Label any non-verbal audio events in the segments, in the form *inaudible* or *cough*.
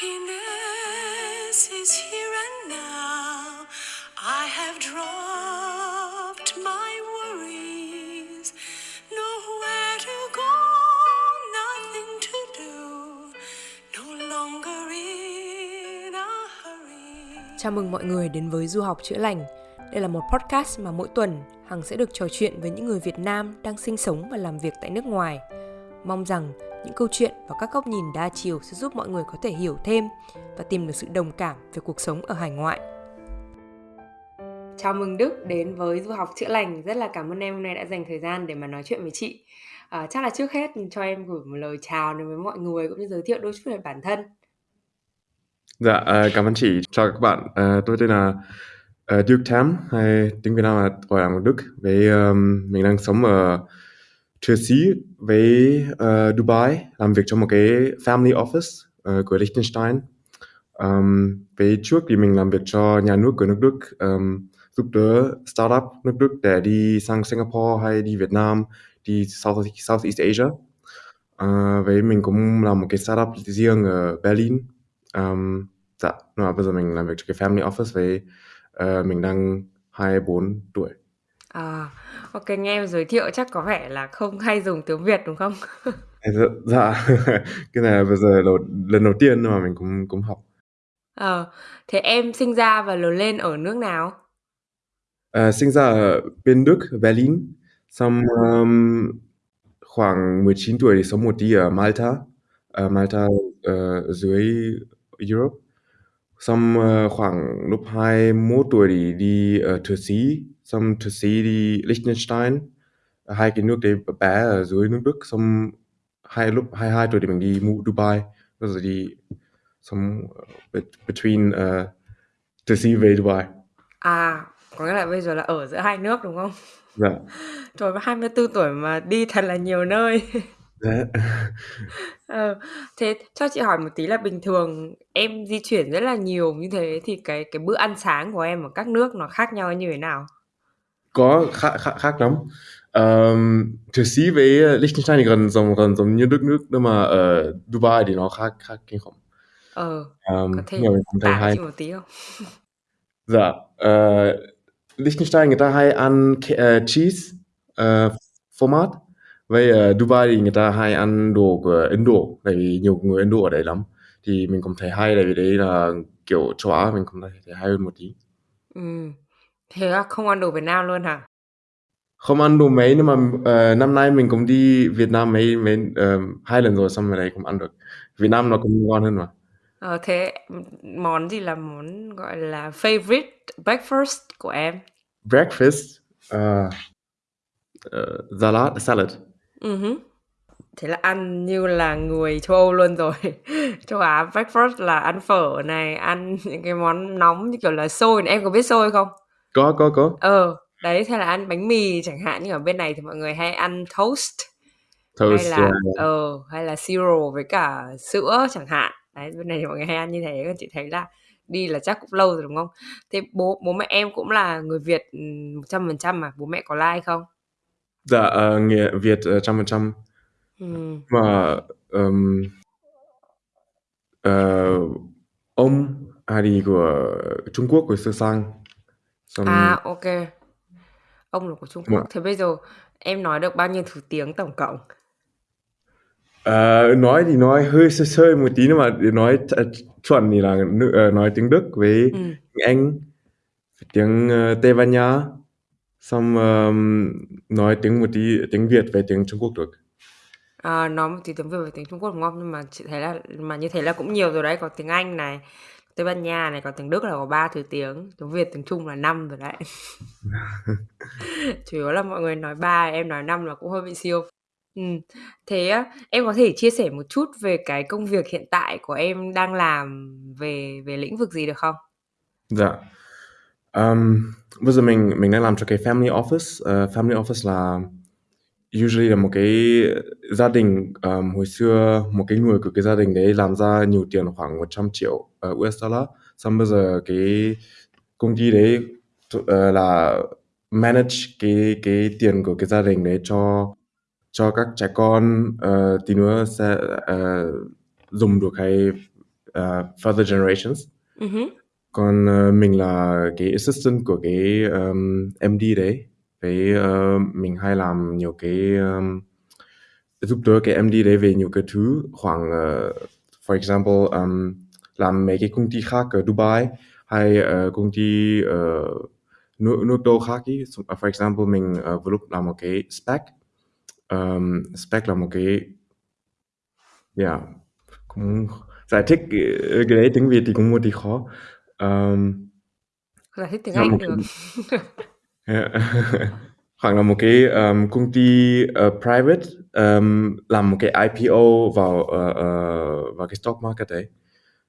Happiness is here and now. I have dropped my worries. Nowhere to go, nothing to do. No longer in a hurry. Chào mừng mọi người đến với Du học chữa lành. Đây là một podcast mà mỗi tuần Hằng sẽ được trò chuyện với những người Việt Nam đang sinh sống và làm việc tại nước ngoài. Mong rằng những câu chuyện và các góc nhìn đa chiều sẽ giúp mọi người có thể hiểu thêm và tìm được sự đồng cảm về cuộc sống ở hải ngoại. Chào mừng Đức đến với Du học chữa lành. Rất là cảm ơn em hôm nay đã dành thời gian để mà nói chuyện với chị. À, chắc là trước hết cho em gửi một lời chào đến với mọi người cũng như giới thiệu đôi chút về bản thân. Dạ, uh, cảm ơn chị. Chào các bạn. Uh, tôi tên là uh, Duke Tam, hay tiếng Việt Nam là gọi là Đức. Với um, mình đang sống ở Thụy Sĩ với uh, Dubai, làm việc trong một cái family office uh, của Liechtenstein. Um, với trước thì mình làm việc cho nhà nước của nước Đức, um, giúp đỡ startup nước Đức để đi sang Singapore hay đi Việt Nam, đi South, Southeast Asia. Ờ, uh, với mình cũng làm một cái startup riêng ở Berlin. Um, dạ, mà bây giờ mình làm việc cho cái family office với uh, ờ, mình đang 24 tuổi. À, ok nghe em giới thiệu chắc có vẻ là không hay dùng tiếng Việt đúng không? *laughs* dạ, dạ. *laughs* cái này là bây giờ đầu, lần đầu tiên mà mình cũng cũng học. Ờ, thế em sinh ra và lớn lên ở nước nào? Uh, sinh ra ở bên Đức, Berlin. Xong um, khoảng 19 tuổi thì sống một tí ở Malta. Uh, Malta uh, dưới Europe. Xong uh, khoảng lúc 21 tuổi thì đi ở Thụy Sĩ. Xong Thụy Sĩ đi Liechtenstein. Hai cái nước đấy bé ở dưới nước Đức. Xong hai lúc 22 tuổi thì mình đi Dubai. Bây giờ đi xong uh, between uh, Thụy Sĩ về Dubai. À, có nghĩa là bây giờ là ở giữa hai nước đúng không? Dạ. *laughs* Trời 24 tuổi mà đi thật là nhiều nơi. *laughs* Dạ. *laughs* Ờ, thế cho chị hỏi một tí là bình thường em di chuyển rất là nhiều như thế thì cái cái bữa ăn sáng của em ở các nước nó khác nhau như thế nào? Có khác khác, khác lắm. Um, Thụy Sĩ với Liechtenstein thì gần giống gần giống như đất nước nhưng mà ở Dubai thì nó khác khác kinh khủng. Ờ, Um, có thể tả hay. một tí không? *laughs* Dạ. Uh, Liechtenstein người ta hay ăn uh, cheese uh, format. Với uh, Dubai thì người ta hay ăn đồ của Ấn Độ tại vì nhiều người Ấn Độ ở đấy lắm. Thì mình cũng thấy hay tại vì đấy là kiểu châu Á mình cũng thấy thấy hay hơn một tí. Ừ. Thế là không ăn đồ Việt Nam luôn hả? Không ăn đồ mấy nhưng mà uh, năm nay mình cũng đi Việt Nam mấy mấy uh, hai lần rồi xong rồi đấy cũng ăn được. Việt Nam nó cũng ngon hơn mà. Ờ, thế món gì là món gọi là favorite breakfast của em? Breakfast uh, uh, salad salad. Ừ hứ. Thế là ăn như là người châu Âu luôn rồi. *laughs* Châu Á breakfast là ăn phở này, ăn những cái món nóng như kiểu là xôi này. Em có biết xôi không? Có có có. Ờ, đấy thế là ăn bánh mì chẳng hạn như ở bên này thì mọi người hay ăn toast Toast. hay là yeah. ờ hay là siro với cả sữa chẳng hạn. Đấy bên này thì mọi người hay ăn như thế. Còn chị thấy là đi là chắc cũng lâu rồi đúng không? Thế bố bố mẹ em cũng là người Việt ừ, một trăm phần trăm mà bố mẹ có like không? Dạ uh, người Việt uh, trăm phần trăm. Ừ. Mà um, uh, ông đi của Trung Quốc của Sơ Sang. Xong À ok. Ông là của Trung Quốc. Thế bây giờ em nói được bao nhiêu thứ tiếng tổng cộng? Ờ, nói thì nói hơi sơ sơ một tí nhưng mà để nói th- chuẩn thì là nữ- ờ, nói tiếng Đức với Ừ. tiếng Anh tiếng uh, Tây Ban Nha xong ờm, nói tiếng một tí tiếng Việt với tiếng Trung Quốc được À, nói một tí tiếng Việt và tiếng Trung Quốc đúng không? Nhưng mà chị thấy là mà như thế là cũng nhiều rồi đấy, có tiếng Anh này, Tây Ban Nha này, có tiếng Đức là có ba thứ tiếng, tiếng Việt, tiếng Trung là năm rồi đấy. *laughs* Chủ yếu là mọi người nói ba, em nói năm là cũng hơi bị siêu. Ừ. Thế em có thể chia sẻ một chút về cái công việc hiện tại của em đang làm về về lĩnh vực gì được không? dạ Ờm, bây giờ mình mình đang làm cho cái family office Ờ, family office là usually là một cái gia đình ờm, hồi xưa một cái người của cái gia đình đấy làm ra nhiều tiền khoảng 100 triệu ờ, US dollar. Xong bây giờ cái công ty đấy ờ, là manage cái cái tiền của cái gia đình đấy cho cho các trẻ con ờ, tí nữa sẽ ờ, dùng được hay uh, further generations. Uh còn uh, mình là cái assistant của cái um, MD đấy với uh, mình hay làm nhiều cái um, giúp đỡ cái MD đấy về nhiều cái thứ. Khoảng uh, for example um, làm mấy cái công ty khác ở Dubai hay uh, công ty uh, nước nước đâu khác ý. So, for example mình uh, vừa lúc làm một cái spec. Um, spec là một cái yeah cũng giải thích cái, cái đấy tiếng Việt thì cũng một tí khó. Um, giải thích tiếng là một Anh được *laughs* *laughs* khoảng là một cái um, công ty uh, private um, làm một cái IPO vào uh, uh, vào cái stock market đấy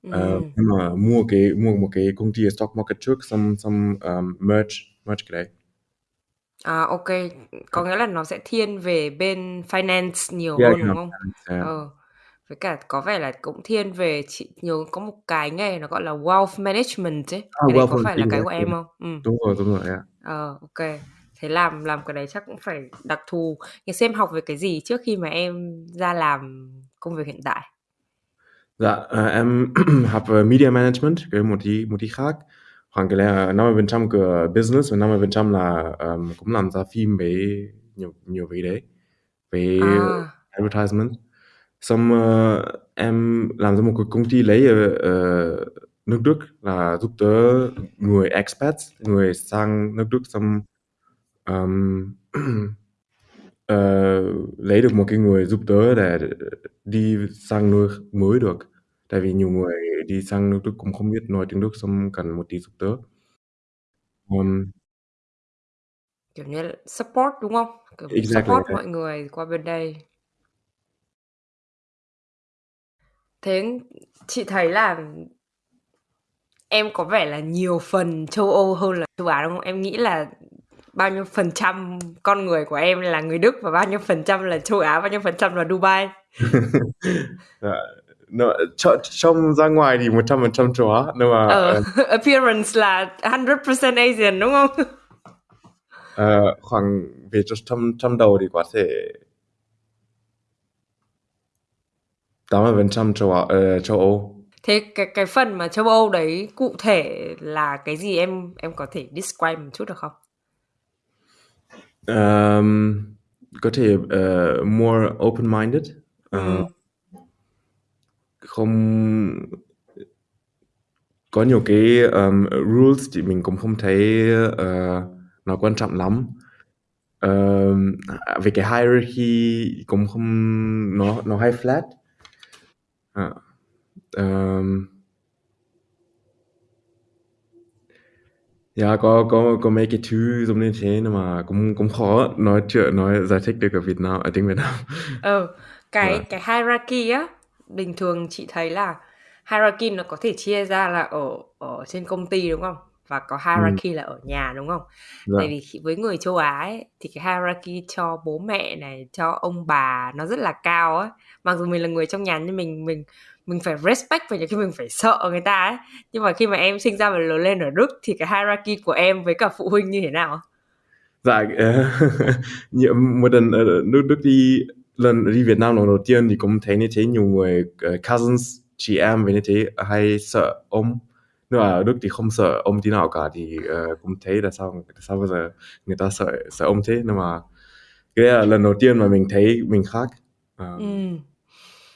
ừ. uh, nhưng mà mua cái mua một cái công ty stock market trước xong xong um, merge merge cái đấy à ok có nghĩa là nó sẽ thiên về bên finance nhiều Yeah, hơn đúng không finance, yeah. ờ với cả có vẻ là cũng thiên về chị nhớ có một cái nghề nó gọi là wealth management ấy Ah, cái đấy có phải là cái của exactly. em không ừ đúng rồi đúng rồi yeah. Ờ ok thế làm làm cái đấy chắc cũng phải đặc thù nhưng xem học về cái gì trước khi mà em ra làm công việc hiện tại Dạ, ờ, em *clears throat* học về media management, cái một tí một tí khác. Khoảng cái là 50% của business và 50% là um, cũng làm ra phim với nhiều nhiều về đấy, về à advertisement. Xong ờ, em làm ra một cái công ty lấy ở nước Đức là giúp đỡ người expats, người sang nước Đức xong um, *clears throat* ờ, lấy được một cái người giúp đỡ để đi sang nơi mới được. Tại vì nhiều người đi sang nước Đức cũng không biết nói tiếng Đức xong cần một tí giúp đỡ. Um, kiểu như là support đúng không? Kiểu exactly support mọi người qua bên đây. Thế chị thấy là em có vẻ là nhiều phần châu Âu hơn là châu Á đúng không? Em nghĩ là bao nhiêu phần trăm con người của em là người Đức và bao nhiêu phần trăm là châu Á bao nhiêu phần trăm là Dubai? *laughs* Dạ, nó, cho, trong ra ngoài thì 100% châu Á nhưng mà ờ *laughs* appearance là 100% Asian đúng không? Ờ, khoảng về trong trong đầu thì có thể 80% châu Á, ờ, châu Âu thế cái cái phần mà châu Âu đấy cụ thể là cái gì em em có thể describe một chút được không? Um, có thể uh, more open-minded. Uh, ừ. không có nhiều cái um, rules thì mình cũng không thấy uh, nó quan trọng lắm. Um, về cái hierarchy cũng không nó nó hay flat. À, um, dạ có có có mấy cái thứ giống như thế nhưng mà cũng cũng khó nói chuyện nói giải thích được ở Việt Nam ở tiếng Việt Nam. Ờ *laughs* cái Vâng. cái hierarchy á bình thường chị thấy là hierarchy nó có thể chia ra là ở ở trên công ty đúng không? Và có hierarchy là ở nhà đúng không? Dạ. Tại vì khi- với người châu Á ấy, thì cái hierarchy cho bố mẹ này cho ông bà nó rất là cao ấy mặc dù mình là người trong nhà nhưng mình mình mình phải respect và nhiều khi mình phải sợ người ta ấy. Nhưng mà khi mà em sinh ra và lớn lên ở Đức thì cái hierarchy của em với cả phụ huynh như thế nào? Dạ *laughs* nhiều- một lần ở nước Đức đi lần đi Việt Nam lần đầu tiên thì cũng thấy như thế nhiều người ờ, cousins chị em về như thế hay sợ ông nhưng mà ở Đức thì không sợ ông tí nào cả thì ờ, cũng thấy là sao sao bây giờ người ta sợ sợ ông thế? Nhưng mà cái là lần đầu tiên mà mình thấy mình khác. Ờ, ừ.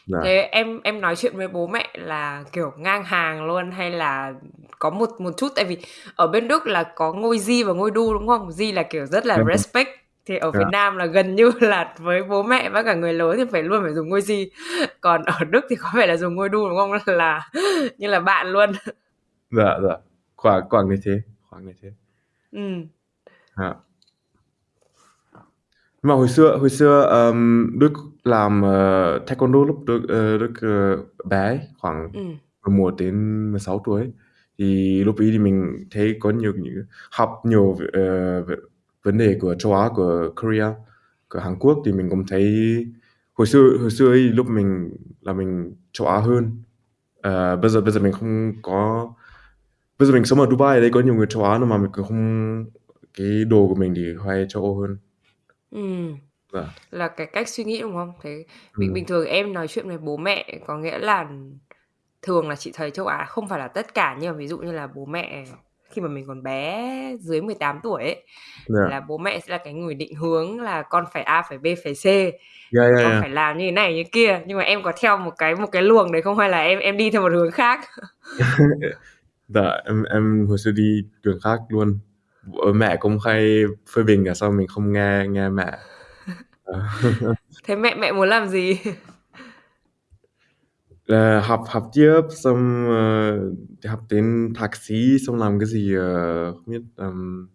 Dạ. Thế em em nói chuyện với bố mẹ là kiểu ngang hàng luôn hay là có một một chút tại vì ở bên Đức là có ngôi Di và ngôi Du đúng không? Di là kiểu rất là Dạ. respect thì ở Dạ. Việt Nam là gần như *laughs* là với bố mẹ và cả người lớn thì phải luôn phải dùng ngôi Di. Còn ở Đức thì có vẻ là dùng ngôi Du đúng không? *laughs* Là như là bạn luôn. dạ dạ khoảng khoảng như thế khoảng như thế Ừ. Dạ. Mà hồi xưa hồi xưa um, Đức làm uh, taekwondo lúc Đức, uh, Đức uh, bé ấy, khoảng Ừ. 11 đến 16 tuổi ấy. thì lúc ấy thì mình thấy có nhiều những học nhiều về, ờ, về vấn đề của châu Á của Korea của Hàn Quốc thì mình cũng thấy hồi xưa hồi xưa ấy lúc mình là mình châu Á hơn Ờ, bây giờ bây giờ mình không có bây giờ mình sống ở Dubai đấy có nhiều người châu Á nhưng mà mình cũng không cái đồ của mình thì hay châu Âu hơn Dạ Là cái cách suy nghĩ đúng không? Thế bình bình thường em nói chuyện với bố mẹ có nghĩa là thường là chị thấy châu Á không phải là tất cả nhưng mà ví dụ như là bố mẹ khi mà mình còn bé dưới 18 tuổi ấy Dạ. là bố mẹ sẽ là cái người định hướng là con phải A phải B phải C Dạ, dạ, con dạ. phải làm như thế này như kia nhưng mà em có theo một cái một cái luồng đấy không hay là em em đi theo một hướng khác *laughs* Dạ, em em hồi xưa đi đường khác luôn. Mẹ cũng hay phê bình là sao mình không nghe nghe mẹ. Thế mẹ mẹ muốn làm gì Là học học tiếp xong ờ, học đến thạc sĩ xong làm cái gì ờ, không biết um,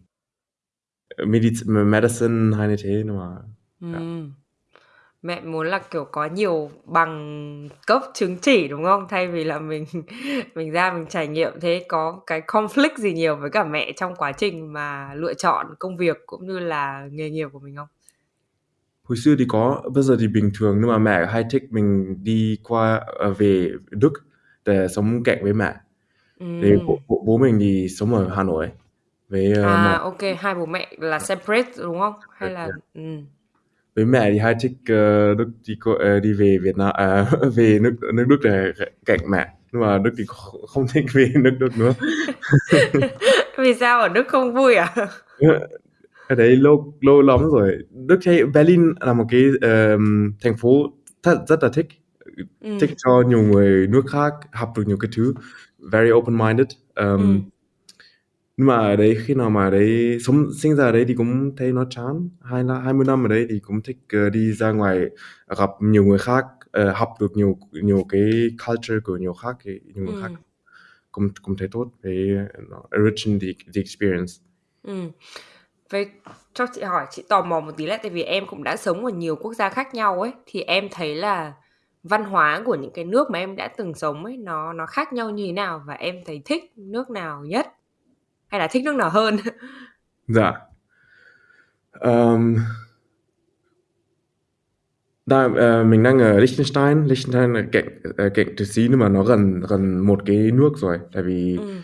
medic- medicine hay như thế nhưng mà Dạ. Ừm. Mẹ muốn là kiểu có nhiều bằng cấp chứng chỉ đúng không? Thay vì là mình *laughs* mình ra mình trải nghiệm. Thế có cái conflict gì nhiều với cả mẹ trong quá trình mà lựa chọn công việc cũng như là nghề nghiệp của mình không? Hồi xưa thì có bây giờ thì bình thường nhưng mà mẹ hay thích mình đi qua ờ, về Đức để sống cạnh với mẹ. Thì Ừm. bố, bố, mình thì sống ở Hà Nội với ờ, à mẹ ok. Hai bố mẹ là separate đúng không? Hay là ừm. Với mẹ thì hay thích ờ, Đức đi co- ờ, đi về Việt Nam à, *laughs* về nước nước Đức để cạnh mẹ. Nhưng mà Đức thì không, thích về *laughs* nước Đức nữa. *laughs* Vì sao ở Đức không vui à? Ở đấy lâu lâu lắm rồi. Đức thấy Berlin là một cái ờm, thành phố thật rất là thích. Ừm. thích cho nhiều người nước khác học được nhiều cái thứ. Very open minded um, Ừm. Nhưng mà ở đấy khi nào mà ở đấy sống sinh ra ở đấy thì cũng thấy nó chán. Hai là hai mươi năm ở đấy thì cũng thích ờ, đi ra ngoài gặp nhiều người khác ờ, học được nhiều nhiều cái culture của nhiều khác nhiều người khác. Ừm. cũng cũng thấy tốt với nó enriching the, the experience. Ừ. Vậy cho chị hỏi chị tò mò một tí lại tại vì em cũng đã sống ở nhiều quốc gia khác nhau ấy thì em thấy là văn hóa của những cái nước mà em đã từng sống ấy nó nó khác nhau như thế nào? Và em thấy thích nước nào nhất hay là thích nước nào hơn Dạ. Um, đang, ờ, mình đang ở Liechtenstein. Liechtenstein là cạnh ờ, cạnh Thụy Sĩ nhưng mà nó gần gần một cái nước rồi. Tại vì ừ.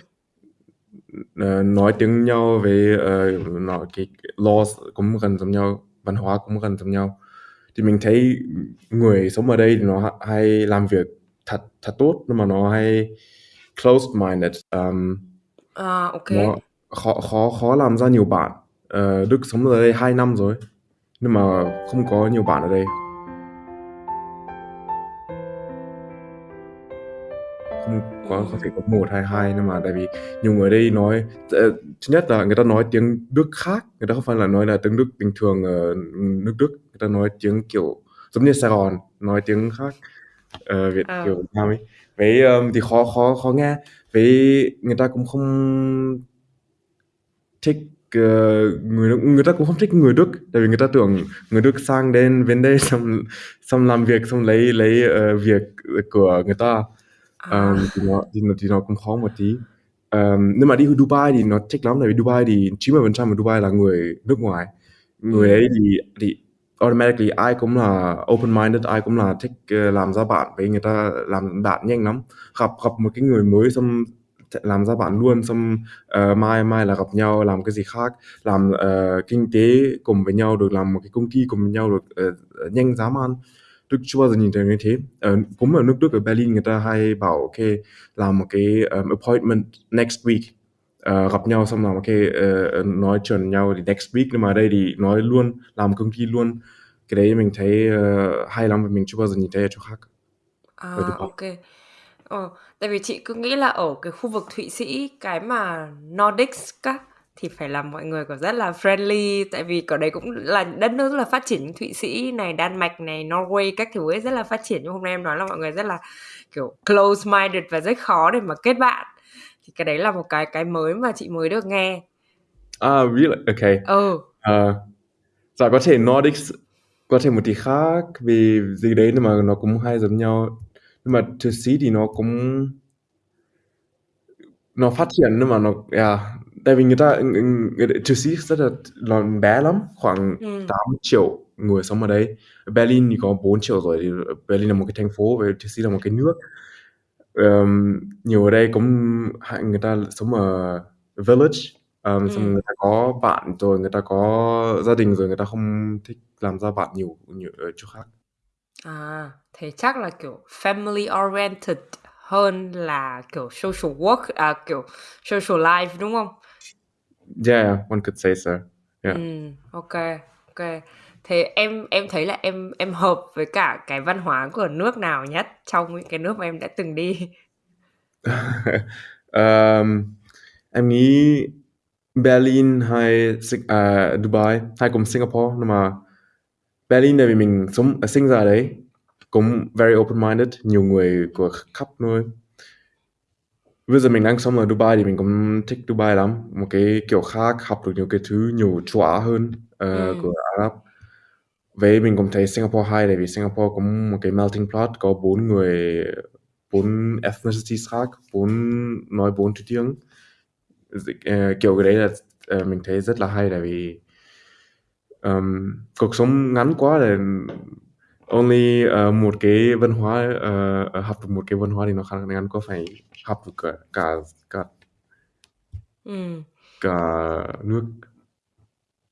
ờ, nói tiếng nhau với ờ, nó cái laws cũng gần giống nhau, văn hóa cũng gần giống nhau. Thì mình thấy người sống ở đây thì nó ha- hay làm việc thật thật tốt nhưng mà nó hay closed-minded. Um, à, ok nó khó khó khó làm ra nhiều bạn. Ờ, Đức sống ở đây 2 năm rồi nhưng mà không có nhiều bạn ở đây. không có có thể có một hay hai nhưng mà tại vì nhiều người đây nói ờ, thứ nhất là người ta nói tiếng Đức khác người ta không phải là nói là tiếng Đức bình thường ở nước Đức người ta nói tiếng kiểu giống như Sài Gòn nói tiếng khác ờ, Việt Ờ. kiểu Nam ấy với um, thì khó khó khó nghe. Với người ta cũng không thích ờ, người người ta cũng không thích người Đức. Tại vì người ta tưởng người Đức sang đến bên đây xong xong làm việc xong lấy lấy ờ, việc của người ta. À, um, thì nó thì nó thì nó cũng khó một tí. Um, nhưng mà đi Dubai thì nó thích lắm. Tại vì Dubai thì 90% của Dubai là người nước ngoài. Người Ừ. ấy thì thì automatically ai cũng là open minded ai cũng là thích ờ, làm ra bạn với người ta làm bạn nhanh lắm. Gặp gặp một cái người mới xong làm ra bạn luôn xong uh, mai mai là gặp nhau làm cái gì khác làm uh, kinh tế cùng với nhau được làm một cái công ty cùng với nhau được uh, nhanh dám ăn Đức chưa bao giờ nhìn thấy như thế. Ở, cũng ở nước Đức ở Berlin người ta hay bảo ok làm một cái um, appointment next week. Ờ, gặp nhau xong làm ok ờ, nói chuyện nhau thì next week nhưng mà ở đây thì nói luôn làm công ty luôn. Cái đấy mình thấy ờ, hay lắm và mình chưa bao giờ nhìn thấy ở chỗ khác. À, ok. Ờ, tại vì chị cứ nghĩ là ở cái khu vực Thụy Sĩ cái mà Nordics á thì phải là mọi người có rất là friendly tại vì ở đấy cũng là đất nước rất là phát triển. Thụy Sĩ này, Đan Mạch này, Norway các thứ ấy rất là phát triển. Nhưng hôm nay em nói là mọi người rất là kiểu close minded và rất khó để mà kết bạn. Thì cái đấy là một cái cái mới mà chị mới được nghe. À, really? Ok. Ừ. Ờ, dạ có thể Nordics có thể một tí khác vì gì đấy nhưng mà nó cũng hay giống nhau nhưng mà Thụy Sĩ thì nó cũng nó phát triển nhưng mà nó yeah. tại vì người ta người, Thụy Sĩ rất là nó bé lắm khoảng Ừ. 8 triệu người sống ở đấy Berlin thì có 4 triệu rồi thì Berlin là một cái thành phố và Thụy Sĩ là một cái nước Ờm, nhiều ở đây cũng hay- người ta sống ở village um, xong Ừ. người ta có bạn rồi người ta có gia đình rồi người ta không thích làm ra bạn nhiều nhiều ở chỗ khác À, thế chắc là kiểu family oriented hơn là kiểu social work à kiểu social life đúng không? Yeah, one could say so. Yeah. Ừ, ok, ok. Thế em em thấy là em em hợp với cả cái văn hóa của nước nào nhất trong những cái nước mà em đã từng đi? *laughs* um, em nghĩ Berlin hay uh, Dubai hay cùng Singapore nhưng mà Berlin tại vì mình sống sinh ra đấy cũng very open-minded nhiều người của khắp nơi bây giờ mình đang sống ở Dubai thì mình cũng thích Dubai lắm một cái kiểu khác học được nhiều cái thứ nhiều Á hơn uh, Ừ. của Ả Rập vậy mình cũng thấy Singapore hay tại vì Singapore cũng một cái melting pot có bốn người bốn ethnicities khác bốn nói bốn thứ tiếng uh, kiểu cái đấy là uh, mình thấy rất là hay tại vì um, cuộc sống ngắn quá là only uh, một cái văn hóa uh, học được một cái văn hóa thì nó khá ngắn có phải học được cả cả cả, Ừ. cả nước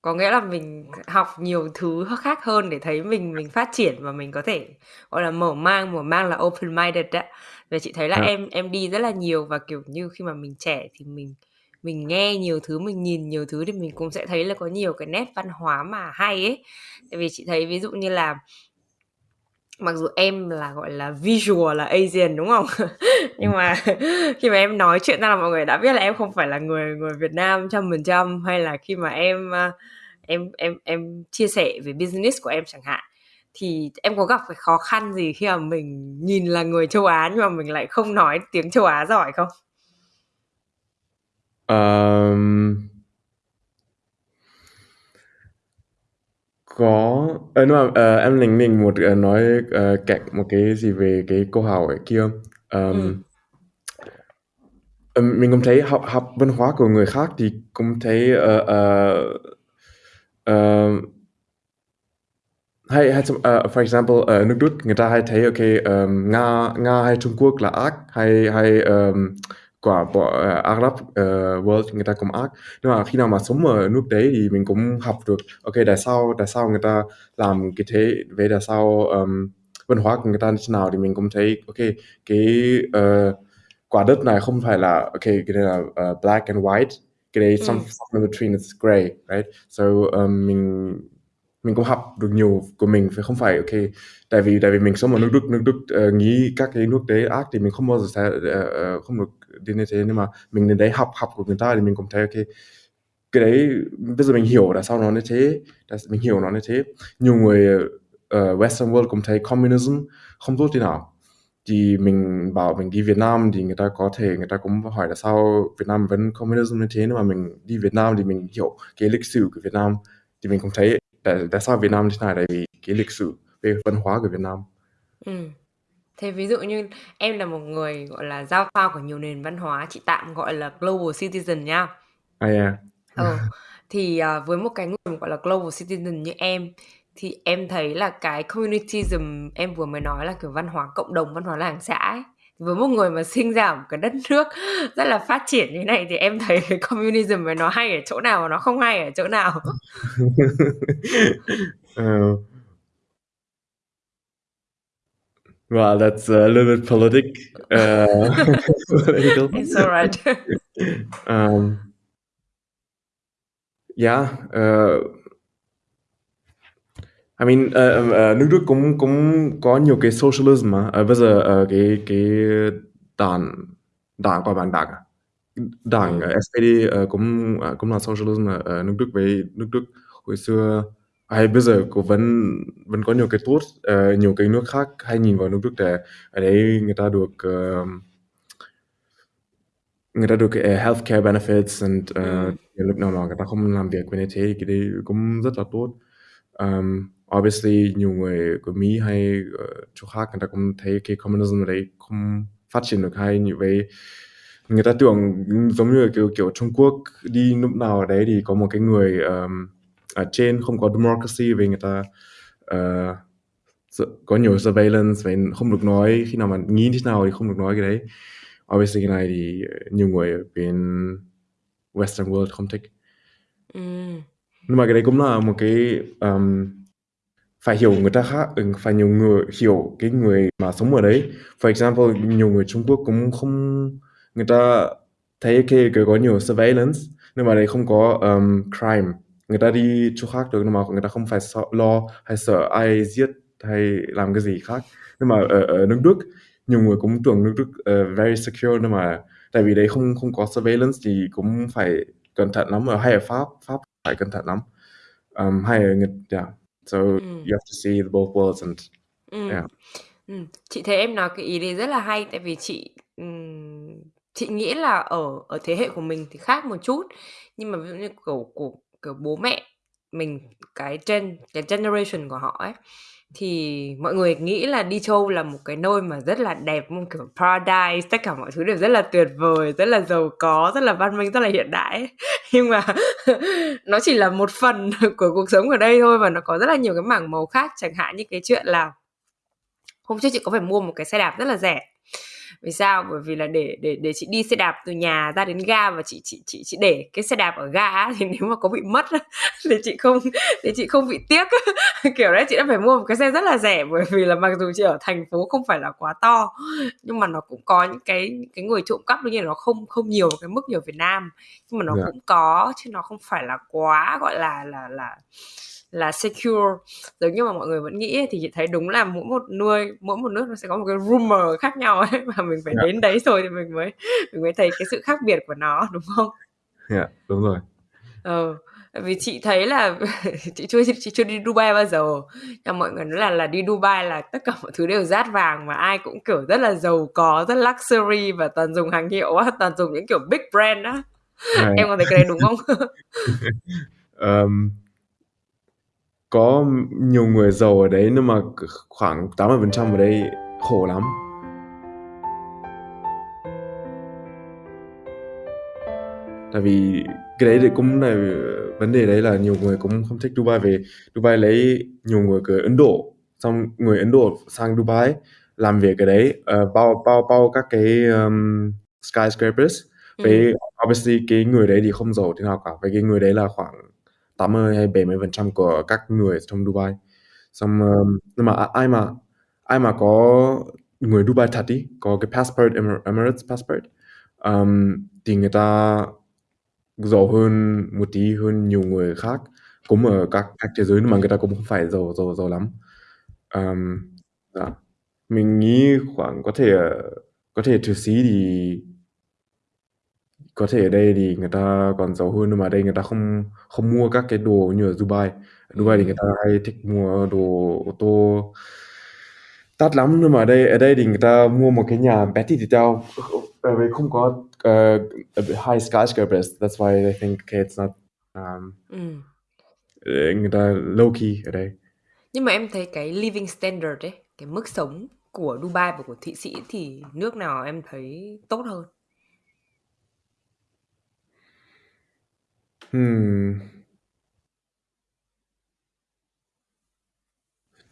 Có nghĩa là mình học nhiều thứ khác hơn để thấy mình mình phát triển và mình có thể gọi là mở mang, mở mang là open minded á. Và chị thấy là à. em em đi rất là nhiều và kiểu như khi mà mình trẻ thì mình mình nghe nhiều thứ, mình nhìn nhiều thứ thì mình cũng sẽ thấy là có nhiều cái nét văn hóa mà hay ấy. Tại vì chị thấy ví dụ như là mặc dù em là gọi là visual là Asian đúng không? *laughs* Nhưng mà *laughs* khi mà em nói chuyện ra là mọi người đã biết là em không phải là người người Việt Nam trăm phần trăm hay là khi mà em uh, em em em chia sẻ về business của em chẳng hạn thì em có gặp cái khó khăn gì khi mà mình nhìn là người châu Á nhưng mà mình lại không nói tiếng châu Á giỏi không? Um, có ờ, nhưng mà ờ, em lình mình một ờ, nói ờ, cạnh một cái gì về cái câu hỏi kia Ừ. ừm, mình cũng thấy học học văn hóa của người khác thì cũng thấy ờ, ờ, ờ, hay hay uh, for example ở nước Đức người ta hay thấy ok um, Nga Nga hay Trung Quốc là ác hay hay um, quả uh, Ả Rập uh, world người ta cũng ác. Nhưng mà khi nào mà sống ở nước đấy thì mình cũng học được. Ok tại sao tại sao người ta làm cái thế về tại sao um, văn hóa của người ta như thế nào thì mình cũng thấy ok cái uh, quả đất này không phải là ok cái này là uh, black and white cái đấy some, something in between it's gray right? So um, mình mình cũng học được nhiều của mình phải không phải ok tại vì tại vì mình sống ở nước Đức nước Đức uh, nghĩ các cái nước đấy ác thì mình không bao giờ sẽ uh, không được đến như thế. Nhưng mà mình đến đấy học học của người ta thì mình cũng thấy ok cái đấy bây giờ mình hiểu là sao nó như thế là mình hiểu nó như thế. Nhiều người uh, Western world cũng thấy communism không tốt thế nào. Thì mình bảo mình đi Việt Nam thì người ta có thể người ta cũng hỏi là sao Việt Nam vẫn communism như thế nhưng mà mình đi Việt Nam thì mình hiểu cái lịch sử của Việt Nam. Thì mình cũng thấy tại, tại sao Việt Nam như thế này? Tại vì cái lịch sử về văn hóa của Việt Nam. Ừ. Thế ví dụ như em là một người gọi là giao thoa của nhiều nền văn hóa, chị tạm gọi là global citizen nha. à yeah. Ờ, thì uh, với một cái người gọi là global citizen như em thì em thấy là cái communityism em vừa mới nói là kiểu văn hóa cộng đồng, văn hóa làng xã ấy. Với một người mà sinh ra ở một cái đất nước *laughs* rất là phát triển như này thì em thấy cái *laughs* communism này nó hay ở chỗ nào và nó không hay ở chỗ nào. uh, *laughs* well, that's a little bit politic. Uh, *laughs* political. It's alright. *laughs* um, yeah. Uh, I mean, uh, uh, nước Đức cũng cũng có nhiều cái socialism mà. Uh, bây giờ uh, cái cái đảng đảng gọi bạn đảng à? đảng uh, SPD uh, cũng uh, cũng là socialism ở, ở nước Đức với nước Đức hồi xưa hay bây giờ cũng vẫn vẫn có nhiều cái tốt uh, nhiều cái nước khác hay nhìn vào nước Đức để ở đấy người ta được uh, người ta được uh, healthcare benefits and uh, Ừ. lúc nào mà người ta không làm việc với như thế thì cái đấy cũng rất là tốt um, obviously nhiều người của Mỹ hay uh, chỗ khác người ta cũng thấy cái communism ở đấy không phát triển được hay như vậy người ta tưởng giống như kiểu kiểu Trung Quốc đi lúc nào ở đấy thì có một cái người um, ở trên không có democracy vì người ta uh, có nhiều surveillance và không được nói khi nào mà nghĩ thế nào thì không được nói cái đấy. Obviously cái này thì nhiều người ở bên Western world không thích. Ừ. nhưng mà cái đấy cũng là một cái um, phải hiểu người ta khác ừ, phải nhiều người hiểu cái người mà sống ở đấy. For example nhiều người Trung Quốc cũng không người ta thấy cái, cái có nhiều surveillance nhưng mà đây không có um, crime người ta đi chỗ khác được nhưng mà người ta không phải sợ, lo hay sợ ai giết hay làm cái gì khác nhưng mà ở, ở nước Đức nhiều người cũng tưởng nước Đức uh, very secure nhưng mà tại vì đấy không không có surveillance thì cũng phải cẩn thận lắm ở hay ở Pháp Pháp phải cẩn thận lắm um, hay ở Nhật yeah. so Ừ. you have to see the both worlds and Ừ. yeah Ừ. Chị thấy em nói cái ý đấy rất là hay tại vì chị chị nghĩ là ở ở thế hệ của mình thì khác một chút nhưng mà ví dụ như kiểu của kiểu bố mẹ mình, cái gen, cái generation của họ ấy, thì mọi người nghĩ là đi châu là một cái nơi mà rất là đẹp, một kiểu paradise, tất cả mọi thứ đều rất là tuyệt vời, rất là giàu có, rất là văn minh, rất là hiện đại ấy. *laughs* nhưng mà *laughs* nó chỉ là một phần *laughs* của cuộc sống ở đây thôi và nó có rất là nhiều cái mảng màu khác chẳng hạn như cái chuyện là hôm trước chị có phải mua một cái xe đạp rất là rẻ vì sao bởi vì là để để để chị đi xe đạp từ nhà ra đến ga và chị chị chị chị để cái xe đạp ở ga thì nếu mà có bị mất *laughs* thì chị không thì chị không bị tiếc *laughs* kiểu đấy chị đã phải mua một cái xe rất là rẻ bởi vì là mặc dù chị ở thành phố không phải là quá to nhưng mà nó cũng có những cái cái người trộm cắp đương nhiên nó không không nhiều cái mức như ở Việt Nam nhưng mà nó Dạ. cũng có chứ nó không phải là quá gọi là là là là secure. Giống như mà mọi người vẫn nghĩ ấy, thì chị thấy đúng là mỗi một nơi mỗi một nước nó sẽ có một cái rumor khác nhau ấy *laughs* và mình phải Dạ. đến đấy rồi thì mình mới mình mới thấy cái sự khác biệt của nó đúng không? Yeah đúng rồi. Ờ vì chị thấy là *laughs* chị chưa chị chưa đi Dubai bao giờ. Nhưng mọi người nói là là đi Dubai là tất cả mọi thứ đều rát vàng mà ai cũng kiểu rất là giàu có rất luxury và toàn dùng hàng hiệu á toàn dùng những kiểu big brand á. Right. em có thấy cái đấy đúng không? *laughs* Um, có nhiều người giàu ở đấy nhưng mà khoảng 80% ở đây khổ lắm. Tại vì cái đấy thì cũng là vấn đề đấy là nhiều người cũng không thích Dubai về. Dubai lấy nhiều người từ Ấn Độ xong người Ấn Độ sang Dubai làm việc ở đấy ờ, bao bao bao các cái um, skyscrapers. Ừ. với obviously cái người đấy thì không giàu thế nào cả. Với cái người đấy là khoảng 80 hay 70 phần trăm của các người trong Dubai xong um, nhưng mà ai mà ai mà có người Dubai thật đi, có cái passport Emir- Emirates passport um, thì người ta giàu hơn một tí hơn nhiều người khác cũng ở các các thế giới nhưng mà người ta cũng không phải giàu giàu giàu lắm um, dạ. mình nghĩ khoảng có thể có thể thử xí thì có thể ở đây thì người ta còn giàu hơn nhưng mà ở đây người ta không không mua các cái đồ như ở Dubai ở Dubai thì người ta hay thích mua đồ ô tô đắt lắm nhưng mà ở đây ở đây thì người ta mua một cái nhà bé tí teo ở đây không có uh, high skyscrapers that's why they think okay, it's not um, Ừ. ờ, người ta low key ở đây Nhưng mà em thấy cái living standard ấy, cái mức sống của Dubai và của Thụy Sĩ thì nước nào em thấy tốt hơn? Hmm.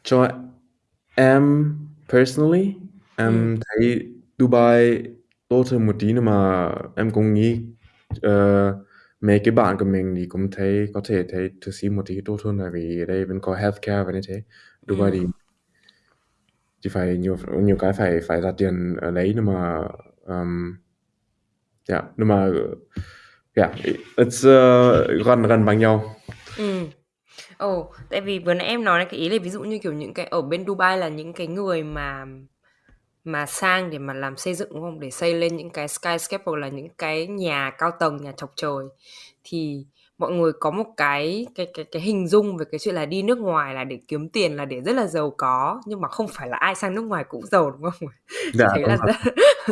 Cho em personally em Ừ. thấy Dubai tốt hơn một tí nhưng mà em cũng nghĩ ờ, mấy cái bạn của mình thì cũng thấy có thể thấy Thụy Sĩ một tí tốt hơn tại vì ở đây vẫn có healthcare và như thế Dubai Ừ. thì thì phải nhiều nhiều cái phải phải ra tiền ở đấy nhưng mà um, yeah, nhưng mà yeah, it's uh, gần gần bằng nhau Ừ. Ồ, tại vì vừa nãy em nói là cái ý là ví dụ như kiểu những cái ở bên Dubai là những cái người mà mà sang để mà làm xây dựng đúng không? Để xây lên những cái skyscraper là những cái nhà cao tầng, nhà chọc trời thì mọi người có một cái cái cái cái hình dung về cái chuyện là đi nước ngoài là để kiếm tiền là để rất là giàu có nhưng mà không phải là ai sang nước ngoài cũng giàu đúng không? *laughs* Dạ thấy là rất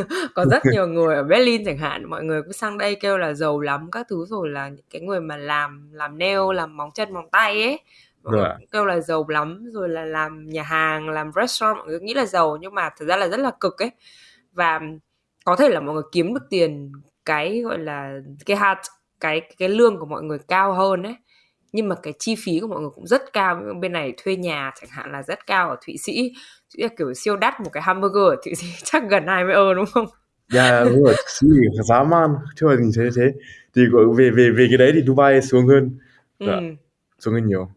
*laughs* có rất nhiều người ở Berlin chẳng hạn mọi người cứ sang đây kêu là giàu lắm các thứ rồi là những cái người mà làm làm nail làm móng chân móng tay ấy mọi người cũng kêu là giàu lắm rồi là làm nhà hàng làm restaurant mọi người nghĩ là giàu nhưng mà thực ra là rất là cực ấy. Và có thể là mọi người kiếm được tiền cái gọi là cái hạt cái cái lương của mọi người cao hơn ấy nhưng mà cái chi phí của mọi người cũng rất cao bên này thuê nhà chẳng hạn là rất cao ở Thụy Sĩ là kiểu siêu đắt một cái hamburger ở Thụy Sĩ *laughs* chắc gần 20 euro đúng không Dạ đúng rồi, Thụy Sĩ giá man, chưa nhìn thấy thế. Thì về về về cái đấy thì Dubai xuống hơn, ừ. dạ, xuống hơn nhiều.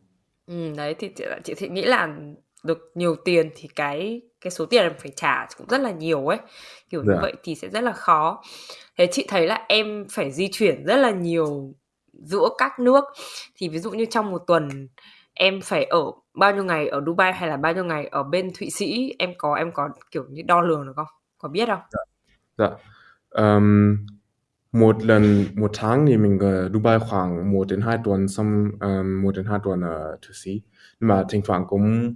Ừm, đấy, thì chị chị thì nghĩ là được nhiều tiền thì cái cái số tiền em phải trả cũng rất là nhiều ấy, kiểu như Dạ. vậy thì sẽ rất là khó. Thế chị thấy là em phải di chuyển rất là nhiều giữa các nước, thì ví dụ như trong một tuần em phải ở bao nhiêu ngày ở Dubai hay là bao nhiêu ngày ở bên Thụy Sĩ, em có em có, kiểu như, đo lường được không? Có biết không? Dạ. Dạ. Ờm, một lần một tháng thì mình ở Dubai khoảng 1 đến 2 tuần, xong, ờm, 1 đến 2 tuần ở Thụy Sĩ. Nhưng mà thỉnh thoảng cũng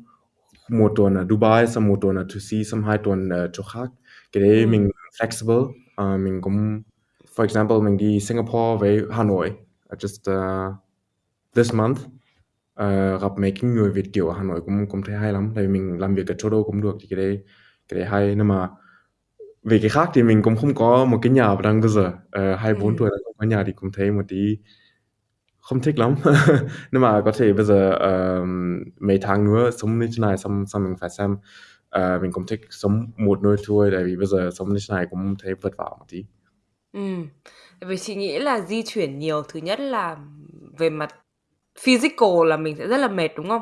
một tuần ở Dubai, xong một tuần ở Thụy Sĩ, xong hai tuần ở chỗ khác. Cái đấy Ừm. mình flexible, ờ, mình cũng for example, mình đi Singapore với Hà Nội, just, uh, this month. Ờ, gặp mấy cái người Việt kiều ở Hà Nội cũng cũng thấy hay lắm, tại vì mình làm việc ở Âu cũng được, thì cái đấy cái đấy hay. Nhưng mà về cái khác thì mình cũng không có một cái nhà đang bây giờ, ờ, 24 Ừm. tuổi là không có nhà thì cũng thấy một tí không thích lắm. *laughs* Nhưng mà có thể bây giờ, ờm, mấy tháng nữa sống như thế này xong xong mình phải xem, ờ, mình cũng thích sống một nơi thôi, tại vì bây giờ sống như thế này cũng thấy vất vả một tí. Ừm, tại vì chị nghĩ là di chuyển nhiều, thứ nhất là về mặt physical là mình sẽ rất là mệt, đúng không?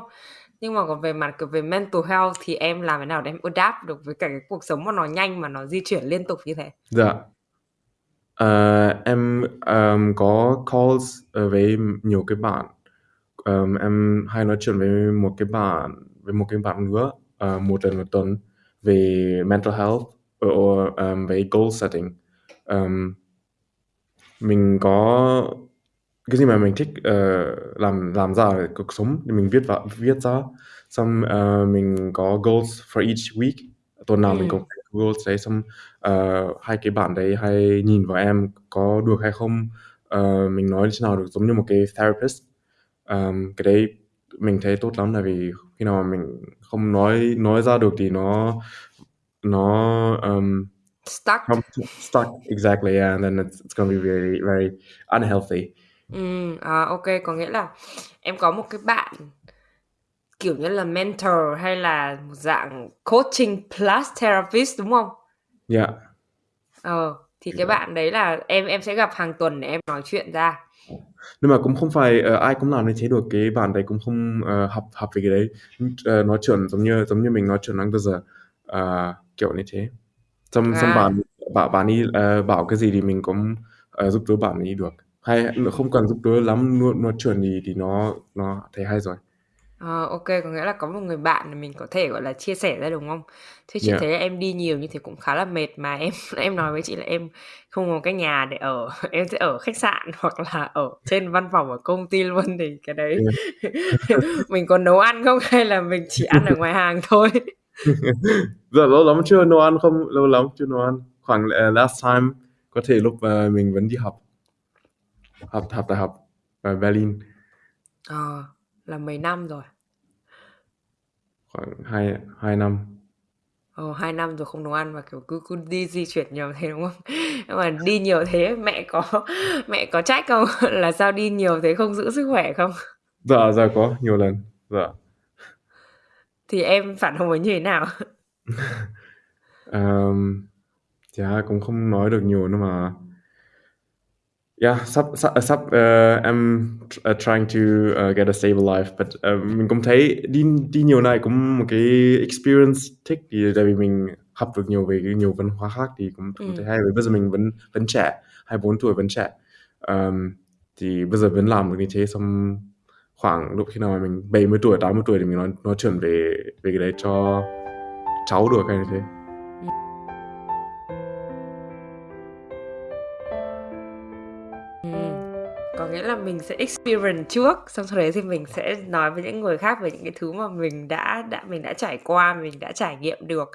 Nhưng mà còn về mặt, kiểu, về mental health thì em làm thế nào để em adapt được với cả cái cuộc sống mà nó nhanh mà nó di chuyển liên tục như thế? Dạ. Ờ, em, ờm, có calls, ờ, với nhiều cái bạn. Ờm, em hay nói chuyện với một cái bạn với một cái bạn nữa, ờ, một lần một tuần về mental health, ờ, ờm, về goal setting. Ờm mình có cái gì mà mình thích, ờ, làm làm ra ở cuộc sống thì mình viết vào viết ra, xong, ờ, mình có goals for each week, tuần nào mình Ừm. cũng có goals đấy, xong, ờ, hai cái bạn đấy hay nhìn vào em có được hay không, ờ, mình nói như thế nào được, giống như một cái therapist. Ờm, cái đấy mình thấy tốt lắm, tại vì khi nào mà mình không nói nói ra được thì nó nó, ờm, Stuck. stuck, exactly, yeah, and then it's it's gonna be very, very unhealthy. Ừm, à, kê, có nghĩa là em có một cái bạn, kiểu như là, mentor hay là một dạng coaching plus therapist, đúng không? Dạ. Ờ, thì cái Dạ. bạn đấy là em em sẽ gặp hàng tuần để em nói chuyện ra. Nhưng mà cũng không phải, ờ, ai cũng làm như thế được, cái bạn đấy cũng không, ờ, học học về cái đấy. Ờ, nói chuyện giống như giống như mình nói chuyện đang bây giờ, ờ, kiểu như thế. Xong xong À. bạn bạn bạn ấy, ờ, bảo cái gì thì mình cũng, ờ, giúp đỡ bạn ấy được. Hay không cần giúp đỡ lắm, nói nói chuyện thì thì nó nó thấy hay rồi. Ờ, ô kê, có nghĩa là có một người bạn để mình có thể, gọi là, chia sẻ ra, đúng không? Thế chị Dạ. thấy em đi nhiều như thế cũng khá là mệt, mà em *laughs* em nói với chị là em không có cái nhà để ở, *laughs* em sẽ ở khách sạn *laughs* hoặc là ở trên văn phòng ở công ty luôn, thì cái đấy Dạ. mình có nấu ăn không hay là mình chỉ ăn ở ngoài hàng thôi? Dạ, lâu lắm chưa nấu ăn không? Lâu lắm chưa nấu ăn. Khoảng, ờ, last time có thể lúc, ờ, mình vẫn đi học. Học học đại học ở Berlin. Ờ, là mấy năm rồi? Khoảng hai hai năm. Ờ, 2 năm rồi không nấu ăn và, kiểu, cứ cứ đi di chuyển nhiều thế, đúng không? *laughs* Nhưng mà đi nhiều thế mẹ có *laughs* mẹ có trách không? *laughs* Là sao đi nhiều thế không giữ sức khỏe không? Dạ, dạ có, nhiều lần, dạ. Thì em phản hồi như thế nào? Ờm, dạ cũng không nói được nhiều nhưng mà yeah, sắp sắp, ờ, em tr ờ, trying to, ờ, get a stable life, but, ờ, mình cũng thấy đi đi nhiều này cũng một cái experience thích, thì tại vì mình học được nhiều về cái nhiều văn hóa khác thì cũng cũng thấy Ừm. hay. Vì bây giờ mình vẫn vẫn trẻ, 24 tuổi vẫn trẻ. Ờm, thì bây giờ vẫn làm được như thế, xong khoảng lúc khi nào mà mình 70 tuổi, 80 tuổi thì mình nói nói chuyện về về cái đấy cho cháu được hay như thế. Nghĩa là mình sẽ experience trước, xong sau đấy thì mình sẽ nói với những người khác về những cái thứ mà mình đã đã mình đã trải qua, mình đã trải nghiệm được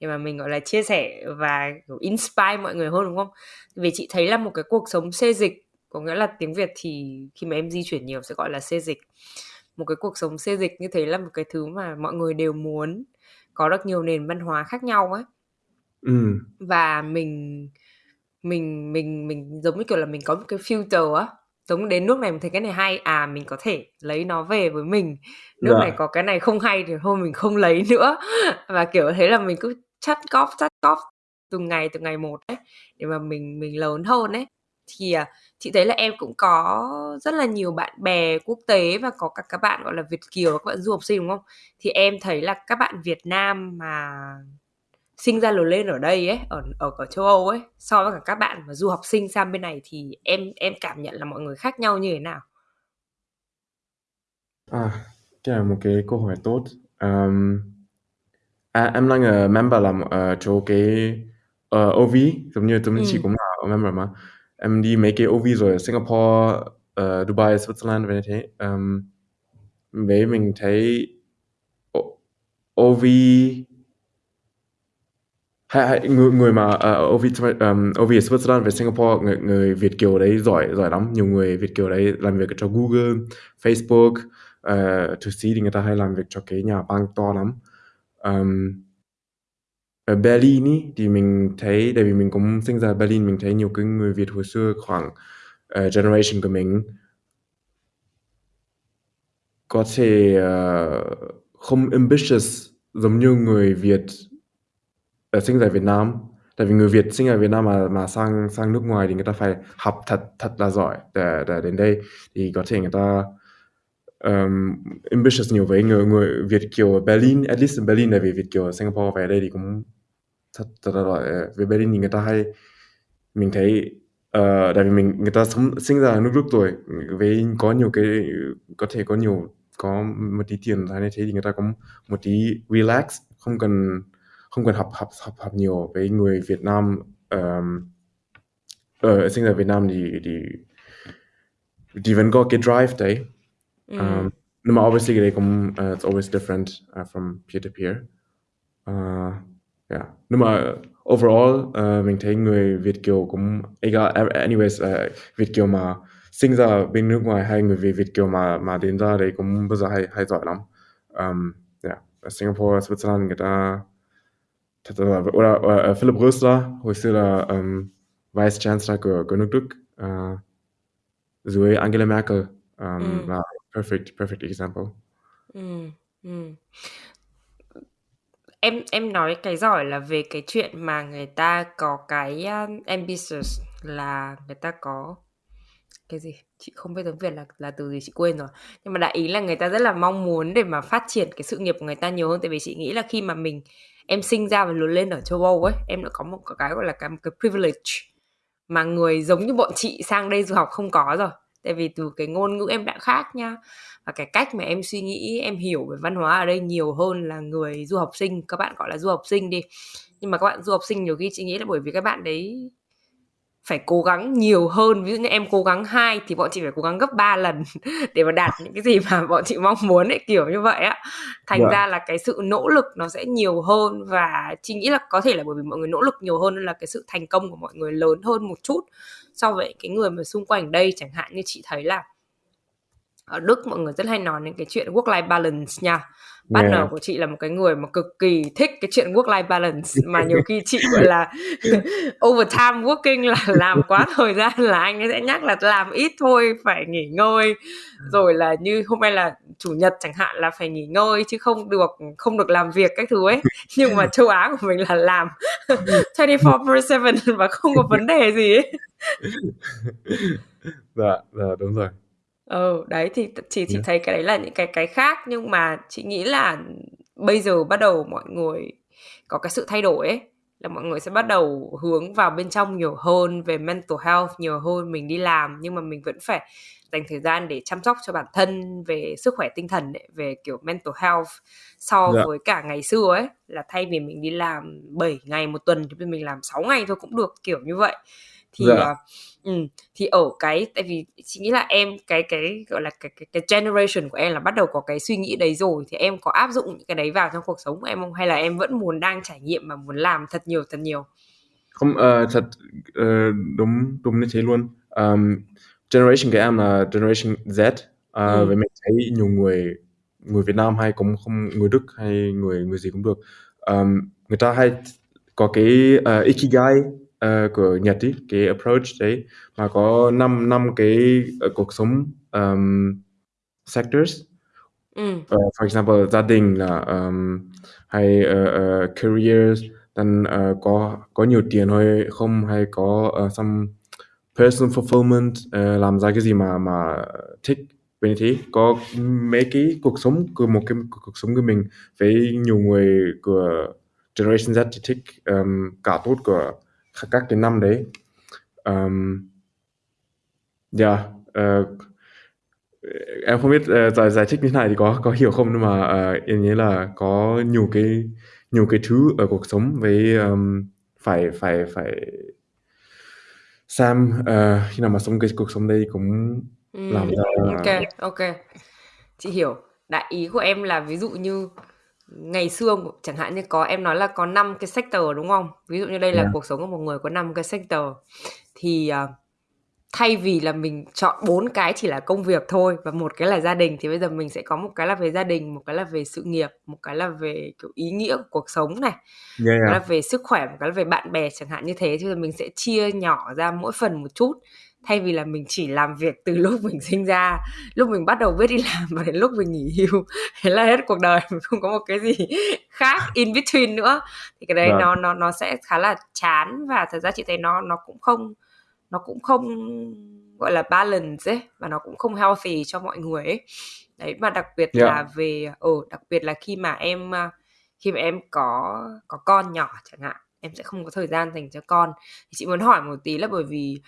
để mà mình, gọi là, chia sẻ và, inspire mọi người hơn, đúng không? Vì chị thấy là một cái cuộc sống xê dịch, có nghĩa là tiếng Việt thì khi mà em di chuyển nhiều sẽ gọi là xê dịch. Một cái cuộc sống xê dịch như thế là một cái thứ mà mọi người đều muốn có được nhiều nền văn hóa khác nhau ấy. Ừm. Và mình mình mình mình, giống như kiểu là, mình có một cái filter á, giống đến nước này mình thấy cái này hay, à, mình có thể lấy nó về với mình. Nước này Dạ. có cái này không hay thì thôi mình không lấy *laughs* nữa. Và, kiểu, thế là mình cứ chắt góp, chắt góp từng ngày, từng ngày một ấy, để mà mình mình lớn hơn ấy. thì à, chị thấy là em cũng có rất là nhiều bạn bè quốc tế và có cả các bạn gọi là Việt kiều các bạn du học sinh đúng không? Thì em thấy là các bạn Việt Nam mà sinh ra lớn lên ở đây ấy ở ở ở châu Âu ấy so với cả các bạn mà du học sinh sang bên này thì em em cảm nhận là mọi người khác nhau như thế nào? À, cái là một cái câu hỏi tốt. Um, à, em đang là member làm ở chỗ cái uh, OV, giống như như chị Ừ. cũng là member mà. Em đi mấy cái OV rồi ở Singapore, uh, Dubai, Switzerland và như thế. Um, với mình thấy OV hay, hay người người mà uh, Ovi um, OV ở Switzerland về Singapore người, người Việt kiều đấy giỏi giỏi lắm. Nhiều người Việt kiều đấy làm việc cho Google Facebook uh, Thụy Sĩ thì người ta hay làm việc cho cái nhà băng to lắm. Um, ở Berlin ý, thì mình thấy tại vì mình cũng sinh ra ở Berlin mình thấy nhiều cái người Việt hồi xưa khoảng uh, generation của mình có thể uh, không ambitious giống như người Việt Ờ, sinh ra ở Việt Nam. Tại vì người Việt sinh ở Việt Nam mà mà sang sang nước ngoài thì người ta phải học thật thật là giỏi để, để đến đây. Thì có thể người ta um, ambitious nhiều với người người Việt kiều ở Berlin at least in Berlin tại vì Việt kiều ở Singapore về đây thì cũng thật thật là giỏi. Ờ, về Berlin thì người ta hay mình thấy uh, tại vì mình người ta sống sinh ra ở nước Đức rồi với có nhiều cái có thể có nhiều có một tí tiền hay như thế thì người ta cũng một tí relax không cần không cần học học học học nhiều với người Việt Nam um, ở sinh ra Việt Nam thì thì thì vẫn có cái drive đấy. Um, nhưng mà obviously cái đấy cũng uh, it's always different uh, from peer to peer. Uh, yeah. Nhưng mà overall uh, mình thấy người Việt kiều cũng anyways uh, Việt kiều mà sinh ra bên nước ngoài hay người Việt Việt kiều mà mà đến ra đấy cũng bây giờ hay hay giỏi lắm. Um, yeah. Ở Singapore Switzerland người ta oder, oder Philip Rösler hồi xưa là um, vice chancellor của của nước Đức uh, dưới Angela Merkel Ừ. là perfect perfect example Ừ. Ừ. Em em nói cái giỏi là về cái chuyện mà người ta có cái um, ambitious là người ta có cái gì chị không biết tiếng Việt là là từ gì chị quên rồi nhưng mà đại ý là người ta rất là mong muốn để mà phát triển cái sự nghiệp của người ta nhiều hơn tại vì chị nghĩ là khi mà mình em sinh ra và lớn lên ở châu Âu ấy em đã có một cái gọi là cái, một cái privilege mà người giống như bọn chị sang đây du học không có rồi. Tại vì từ cái ngôn ngữ em đã khác nha và cái cách mà em suy nghĩ em hiểu về văn hóa ở đây nhiều hơn là người du học sinh. Các bạn gọi là du học sinh đi. Nhưng mà các bạn du học sinh nhiều khi chị nghĩ là bởi vì các bạn đấy phải cố gắng nhiều hơn. Ví dụ như em cố gắng hai thì bọn chị phải cố gắng gấp 3 lần *laughs* để mà đạt những cái gì mà *laughs* bọn chị mong muốn ấy kiểu như vậy á. Thành Dạ. ra là cái sự nỗ lực nó sẽ nhiều hơn và chị nghĩ là có thể là bởi vì mọi người nỗ lực nhiều hơn nên là cái sự thành công của mọi người lớn hơn một chút so với cái người mà xung quanh đây. Chẳng hạn như chị thấy là ở Đức mọi người rất hay nói đến cái chuyện work life balance nha partner Yeah. của chị là một cái người mà cực kỳ thích cái chuyện work life balance mà nhiều khi chị gọi là *laughs* overtime working là làm quá thời gian là anh ấy sẽ nhắc là làm ít thôi phải nghỉ ngơi. Rồi là như hôm nay là chủ nhật chẳng hạn là phải nghỉ ngơi chứ không được không được làm việc các thứ ấy. *laughs* Nhưng mà châu Á của mình là làm *laughs* 24/7 và không có vấn đề gì ấy. Dạ dạ đúng rồi ừ đấy thì t- chị chị Yeah. thấy cái đấy là những cái cái khác nhưng mà chị nghĩ là bây giờ bắt đầu mọi người có cái sự thay đổi ấy là mọi người sẽ bắt đầu hướng vào bên trong nhiều hơn về mental health nhiều hơn mình đi làm nhưng mà mình vẫn phải dành thời gian để chăm sóc cho bản thân về sức khỏe tinh thần ấy, về kiểu mental health so Dạ. với cả ngày xưa ấy là thay vì mình đi làm 7 ngày một tuần thì bây giờ mình làm 6 ngày thôi cũng được kiểu như vậy thì Dạ. à, ừ, thì ở cái tại vì chị nghĩ là em cái cái gọi là cái, cái cái generation của em là bắt đầu có cái suy nghĩ đấy rồi thì em có áp dụng những cái đấy vào trong cuộc sống của em không? Hay là em vẫn muốn đang trải nghiệm và muốn làm thật nhiều thật nhiều? Không ờ, thật ờ, đúng đúng như thế luôn. Um, generation của em là generation Z uh, Ừ. với mình thấy nhiều người người Việt Nam hay cũng không người Đức hay người người gì cũng được. Um, người ta hay có cái uh, ikigai uh, của Nhật ý, cái approach đấy mà có năm năm cái uh, cuộc sống um, sectors. Ừ. Uh, for example gia đình là um, hay uh, uh, careers then uh, có có nhiều tiền hay không hay có uh, some personal fulfillment uh, làm ra cái gì mà mà thích bên thế. Có mấy cái cuộc sống của một cái cuộc sống của mình với nhiều người của generation Z thì thích um, cả tốt của các cái năm đấy. Um, yeah uh, em không biết uh, giải giải thích như thế này thì có có hiểu không nhưng mà uh, em nhớ là có nhiều cái nhiều cái thứ ở cuộc sống với um, phải phải phải Sam uh, khi nào mà sống cái cuộc sống đây cũng Ừ, làm ra ok ok. Chị hiểu. Đại ý của em là ví dụ như ngày xưa chẳng hạn như có em nói là có 5 cái sector đúng không? Ví dụ như đây là Yeah. cuộc sống của một người có 5 cái sector thì à, thay vì là mình chọn bốn cái chỉ là công việc thôi và một cái là gia đình thì bây giờ mình sẽ có một cái là về gia đình một cái là về sự nghiệp một cái là về kiểu ý nghĩa của cuộc sống này yeah, một cái là về sức khỏe một cái là về bạn bè chẳng hạn như thế. Thì mình sẽ chia nhỏ ra mỗi phần một chút thay vì là mình chỉ làm việc từ lúc mình sinh ra lúc mình bắt đầu biết đi làm và đến lúc mình nghỉ hưu *laughs* thế là hết cuộc đời mình không có một cái gì *laughs* khác in between nữa thì cái đấy Vâng. nó nó nó sẽ khá là chán và thật ra chị thấy nó nó cũng không nó cũng không gọi là balance ấy và nó cũng không healthy cho mọi người ấy đấy mà đặc biệt Yeah. là về ờ đặc biệt là khi mà em à, khi mà em có có con nhỏ chẳng hạn em sẽ không có thời gian dành cho con thì chị muốn hỏi một tí là bởi vì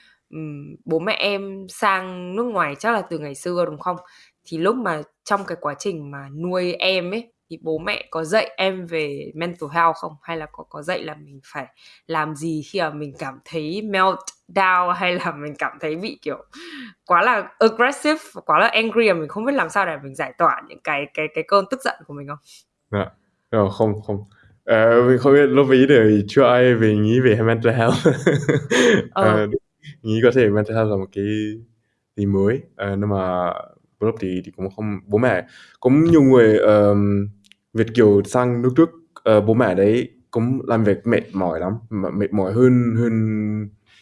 bố mẹ em sang nước ngoài chắc là từ ngày xưa đúng không? Thì lúc mà trong cái quá trình mà nuôi em ấy thì bố mẹ có dạy em về mental health không? Hay là có có dạy là mình phải làm gì khi mà mình cảm thấy melt down *laughs* hay là mình cảm thấy bị kiểu quá là aggressive quá là angry mà mình không biết làm sao để mình giải tỏa những cái cái cái cơn tức giận của mình không? Dạ. Ờ, không không. Ờ, mình không biết lúc ý thì chưa ai về nghĩ về mental health. *laughs* Ờ. Ờ, nghĩ có thể mình sẽ tham là một cái gì mới. Ờ, nhưng mà lúc thì thì cũng không bố mẹ cũng nhiều người um, Việt kiều sang nước Đức uh, bố mẹ đấy cũng làm việc mệt mỏi lắm mệt mỏi hơn hơn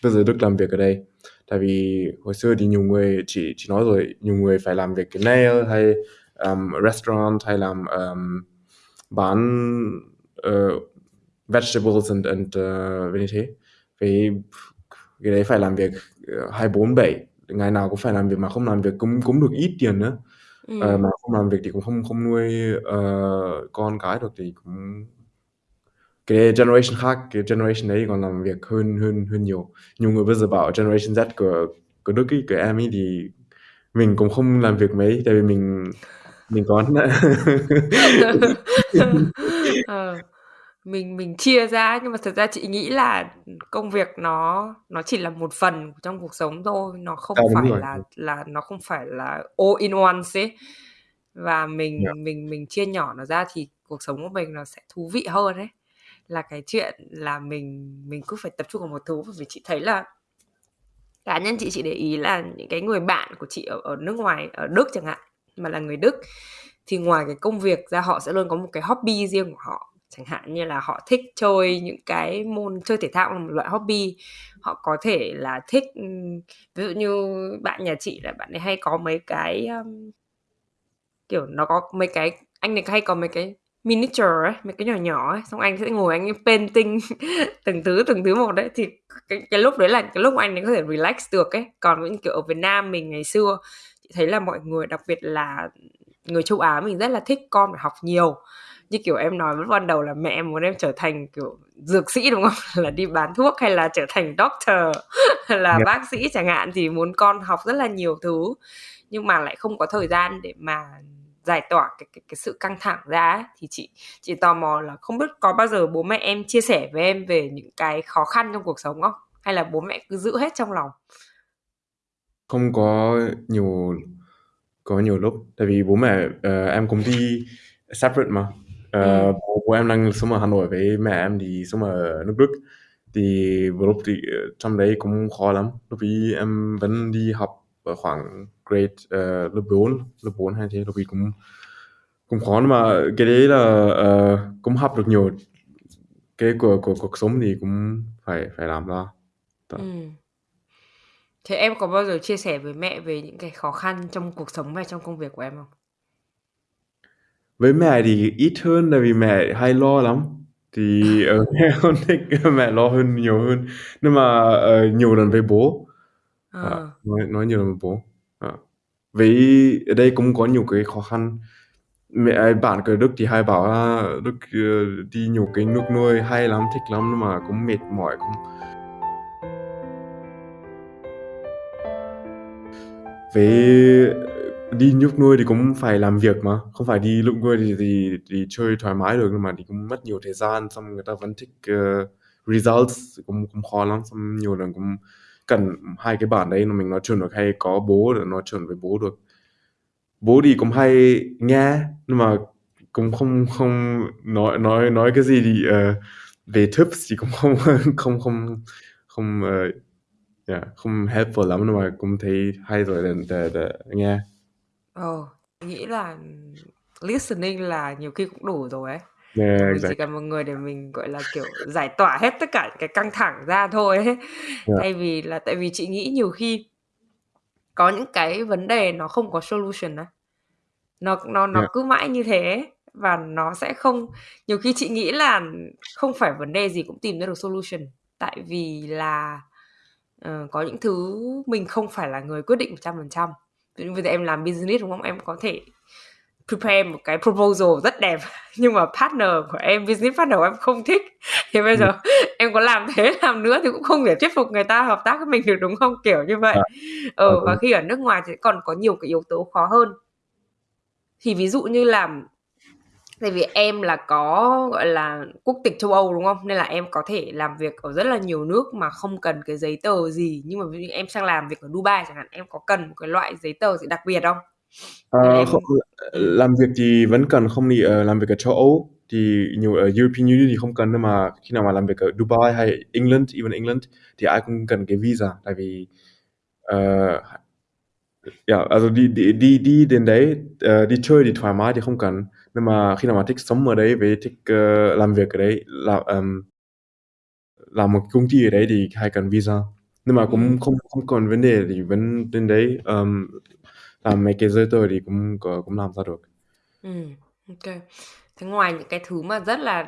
bây giờ Đức làm việc ở đây. Tại vì hồi xưa thì nhiều người chỉ chỉ nói rồi nhiều người phải làm việc cái nail hay um, restaurant hay làm um, bán uh, vegetables and and uh, như thế. Vì cái đấy phải làm việc uh, 24 7 ngày nào cũng phải làm việc mà không làm việc cũng cũng được ít tiền nữa. Ừ. Ờ, mà không làm việc thì cũng không không nuôi ờ, con cái được thì cũng cái generation khác cái generation đấy còn làm việc hơn hơn hơn nhiều. Nhiều người bây giờ bảo generation Z của của Đức ý, của em ấy thì mình cũng không làm việc mấy tại vì mình mình có *laughs* *laughs* *laughs* Ờ, mình mình chia ra nhưng mà thật ra chị nghĩ là công việc nó nó chỉ là một phần trong cuộc sống thôi nó không À, phải rồi. là là nó không phải là all in one ấy và mình Dạ. mình mình chia nhỏ nó ra thì cuộc sống của mình nó sẽ thú vị hơn đấy là cái chuyện là mình mình cứ phải tập trung vào một thứ vì chị thấy là cá nhân chị chị để ý là những cái người bạn của chị ở, ở nước ngoài ở Đức chẳng hạn mà là người Đức thì ngoài cái công việc ra họ sẽ luôn có một cái hobby riêng của họ chẳng hạn như là họ thích chơi những cái môn chơi thể thao là một loại hobby họ có thể là thích ừ, ví dụ như bạn nhà chị là bạn ấy hay có mấy cái um, kiểu nó có mấy cái anh này hay có mấy cái miniature ấy, mấy cái nhỏ nhỏ ấy, xong anh sẽ ngồi anh painting *laughs* từng thứ từng thứ một đấy. Thì cái, cái lúc đấy là cái lúc anh ấy có thể relax được ấy. Còn những kiểu ở Việt Nam mình ngày xưa chị thấy là mọi người đặc biệt là người châu Á mình rất là thích con phải học nhiều như kiểu em nói lúc ban đầu là mẹ em muốn em trở thành kiểu dược sĩ đúng không? *laughs* Là đi bán thuốc hay là trở thành doctor? *laughs* Là Yeah. bác sĩ chẳng hạn thì muốn con học rất là nhiều thứ. Nhưng mà lại không có thời gian để mà giải tỏa cái cái, cái sự căng thẳng ra ấy. thì chị chị tò mò là không biết có bao giờ bố mẹ em chia sẻ với em về những cái khó khăn trong cuộc sống không? Hay là bố mẹ cứ giữ hết trong lòng? Không có nhiều có nhiều lúc. Tại vì bố mẹ ờ, em cũng đi separate mà Ờ, Ừ. bố, bố em đang sống ở Hà Nội với mẹ em thì sống ở nước Đức thì một lúc thì ờ, trong đấy cũng khó lắm lúc ý em vẫn đi học ở khoảng grade ờ, lớp 4 lớp 4 hay thế lúc ý cũng cũng khó nhưng mà cái đấy là ờ, cũng học được nhiều cái của của cuộc sống thì cũng phải phải làm ra Dạ. Ừ. Thế em có bao giờ chia sẻ với mẹ về những cái khó khăn trong cuộc sống và trong công việc của em không? Với mẹ thì ít hơn tại vì mẹ hay lo lắm thì ờ, *laughs* mẹ không thích mẹ lo hơn nhiều hơn nhưng mà ờ, nhiều lần với bố Ờ, Ờ. nói nói nhiều là bố. Ờ. Với ở đây cũng có nhiều cái khó khăn. Mẹ bạn ở Đức thì hay bảo là Đức ờ, đi nhiều cái nước nuôi hay lắm, thích lắm nhưng mà cũng mệt mỏi cũng với đi nhúc nuôi thì cũng phải làm việc mà. Không phải đi lúc nuôi thì, thì thì chơi thoải mái được nhưng mà thì cũng mất nhiều thời gian xong người ta vẫn thích uh, results cũng cũng khó lắm. Xong nhiều lần cũng cần hai cái bản đấy mà mình nói chuyện được hay có bố để nói chuyện với bố được. Bố thì cũng hay nghe nhưng mà cũng không không nói nói nói cái gì thì uh, về tips thì cũng không *laughs* không không không uh, yeah, không helpful lắm nhưng mà cũng thấy hay rồi để, để, để nghe. Ờ, nghĩ là listening là nhiều khi cũng đủ rồi ấy. yeah, Mình exactly. chỉ cần một người để mình gọi là kiểu giải tỏa hết tất cả cái căng thẳng ra thôi ấy. Yeah. Thay vì là tại vì chị nghĩ nhiều khi có những cái vấn đề nó không có solution á. Nó nó nó Yeah. cứ mãi như thế và nó sẽ không nhiều khi chị nghĩ là không phải vấn đề gì cũng tìm ra được solution tại vì là ờ, có những thứ mình không phải là người quyết định 100%. Ví dụ như em làm business đúng không? Em có thể prepare một cái proposal rất đẹp *laughs* nhưng mà partner của em business partner của em không thích thì bây Ừ. giờ em có làm thế *laughs* làm nữa thì cũng không thể thuyết phục người ta hợp tác với mình được đúng không kiểu như vậy À, ờ ờ, và đúng. khi ở nước ngoài thì còn có nhiều cái yếu tố khó hơn thì ví dụ như là tại vì em là có gọi là quốc tịch châu Âu đúng không? Nên là em có thể làm việc ở rất là nhiều nước mà không cần cái giấy tờ gì. Nhưng mà ví dụ em sang làm việc ở Dubai chẳng hạn em có cần một cái loại giấy tờ gì đặc biệt không? Ờ, là em không, làm việc thì vẫn cần không đi ờ, làm việc ở châu Âu. Thì nhiều ở European Union thì không cần nhưng mà khi nào mà làm việc ở Dubai hay England, even England thì ai cũng cần cái visa. Tại vì uh, yeah, also đi đi đi đi đến đấy ờ, đi chơi thì thoải mái thì không cần nhưng mà khi nào mà thích sống ở đấy với thích ờ, làm việc ở đấy làm um, làm một công ty ở đấy thì hay cần visa nhưng mà cũng Ừ. không không còn vấn đề thì vẫn đến đấy um, làm mấy cái giấy tờ thì cũng cũng làm ra được Ừ, ok. Thế ngoài những cái thứ mà rất là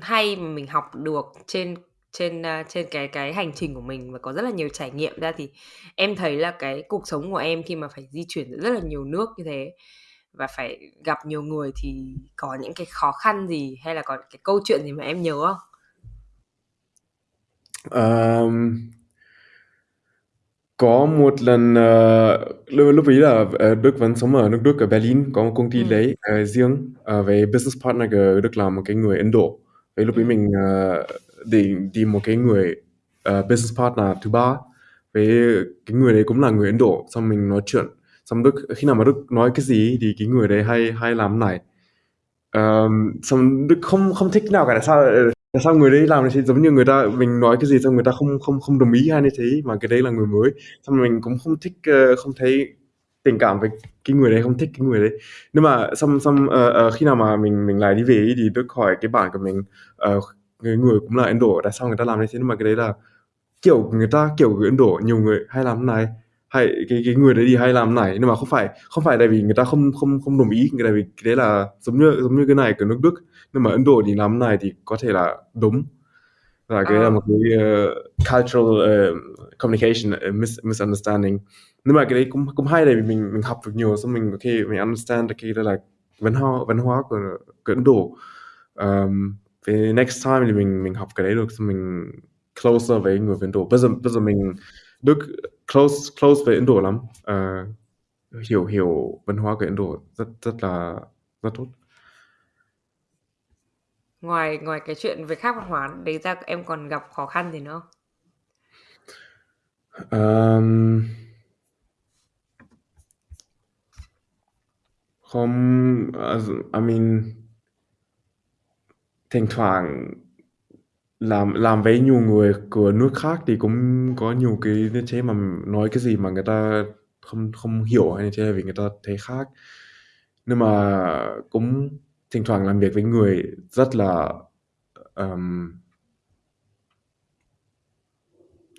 hay mà mình học được trên trên à, trên cái cái hành trình của mình và có rất là nhiều trải nghiệm ra thì em thấy là cái cuộc sống của em khi mà phải di chuyển giữa rất là nhiều nước như thế và phải gặp nhiều người thì có những cái khó khăn gì hay là có cái câu chuyện gì mà em nhớ không? Um, có một lần ờ, lúc, lúc ấy là ờ, Đức vẫn sống ở nước Đức ở Berlin có một công ty Ừ. đấy ờ, riêng ờ, về business partner của Đức là một cái người Ấn Độ vậy lúc ấy Ừ. mình ờ, định tìm một cái người ờ, business partner thứ ba với cái người đấy cũng là người Ấn Độ xong mình nói chuyện xong Đức khi nào mà Đức nói cái gì thì cái người đấy hay hay làm này. Um, xong Đức không không thích nào cả tại sao tại sao người đấy làm như thế? Giống như người ta mình nói cái gì xong người ta không không không đồng ý hay như thế mà cái đấy là người mới. Xong mình cũng không thích ờ, không thấy tình cảm với cái người đấy không thích cái người đấy. Nhưng mà xong xong uh, uh, khi nào mà mình mình lại đi về ý thì Đức hỏi cái bạn của mình uh, người người cũng là Ấn Độ tại sao người ta làm như thế? Nhưng mà cái đấy là kiểu người ta kiểu người Ấn Độ nhiều người hay làm này hay cái cái người đấy thì hay làm này nhưng mà không phải không phải tại vì người ta không không không đồng ý tại vì cái đấy là giống như giống như cái này của nước Đức. Nhưng mà Ấn Độ thì làm này thì có thể là đúng. Và cái là Ờ. một cái uh, cultural uh, communication uh, mis misunderstanding. Nhưng mà cái đấy cũng cũng hay tại vì mình mình học được nhiều xong mình ok mình understand cái đó là văn hóa văn hóa của, của Ấn Độ. Um, về next time thì mình mình học cái đấy được xong mình closer với người Ấn Độ. Bây giờ bây giờ mình Đức close close với Ấn Độ lắm Ờ, hiểu hiểu văn hóa của Ấn Độ rất rất là rất tốt. Ngoài ngoài cái chuyện về khác văn hóa đấy ra em còn gặp khó khăn gì nữa không? Um, không also, I mean thỉnh thoảng làm làm với nhiều người của nước khác thì cũng có nhiều cái như thế mà nói cái gì mà người ta không không hiểu hay như thế vì người ta thấy khác nhưng mà cũng thỉnh thoảng làm việc với người rất là um,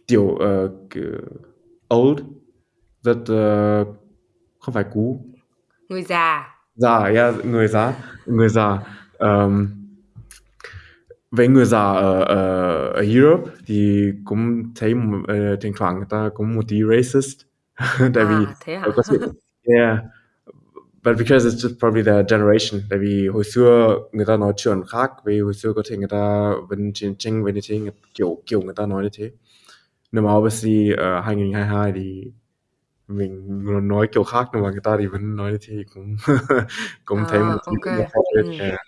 tiểu uh, old rất uh, không phải cũ Người già. già yeah, người già người già um, với người già ở, ở, ở Europe thì cũng thấy uh, thỉnh thoảng người ta cũng một tí racist *laughs* tại vì À, hả? có thể yeah but because it's just probably the generation tại vì hồi xưa người ta nói chuyện khác vì hồi xưa có thể người ta vẫn chiến tranh với như thế kiểu kiểu người ta nói như thế nhưng mà obviously ở uh, 2022 thì mình nói kiểu khác nhưng mà người ta thì vẫn nói như thế cũng *laughs* cũng thấy À, một ô tí kê. khác biệt. Ừm. Yeah.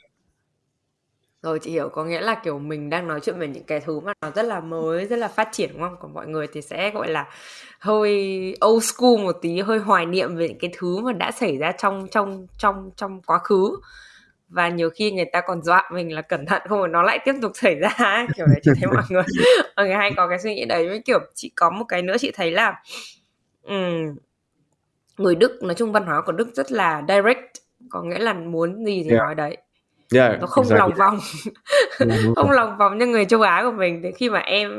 Rồi, chị hiểu, có nghĩa là, kiểu, mình đang nói chuyện về những cái thứ mà nó rất là mới, rất là phát triển, đúng không? Còn mọi người thì sẽ, gọi là, hơi old school một tí, hơi hoài niệm về những cái thứ mà đã xảy ra trong trong trong trong quá khứ. Và nhiều khi người ta còn dọa mình là cẩn thận không nó lại tiếp tục xảy ra ấy, *laughs* kiểu đấy. Chị thấy mọi người mọi người hay có cái suy nghĩ đấy. Với, kiểu, chị có một cái nữa chị thấy là, ừm, người Đức, nói chung văn hóa của Đức rất là direct, có nghĩa là muốn gì thì Yeah. nói đấy. Yeah, Nó không exactly. lòng vòng. Đúng Không lòng vòng như người châu Á của mình. Thì khi mà em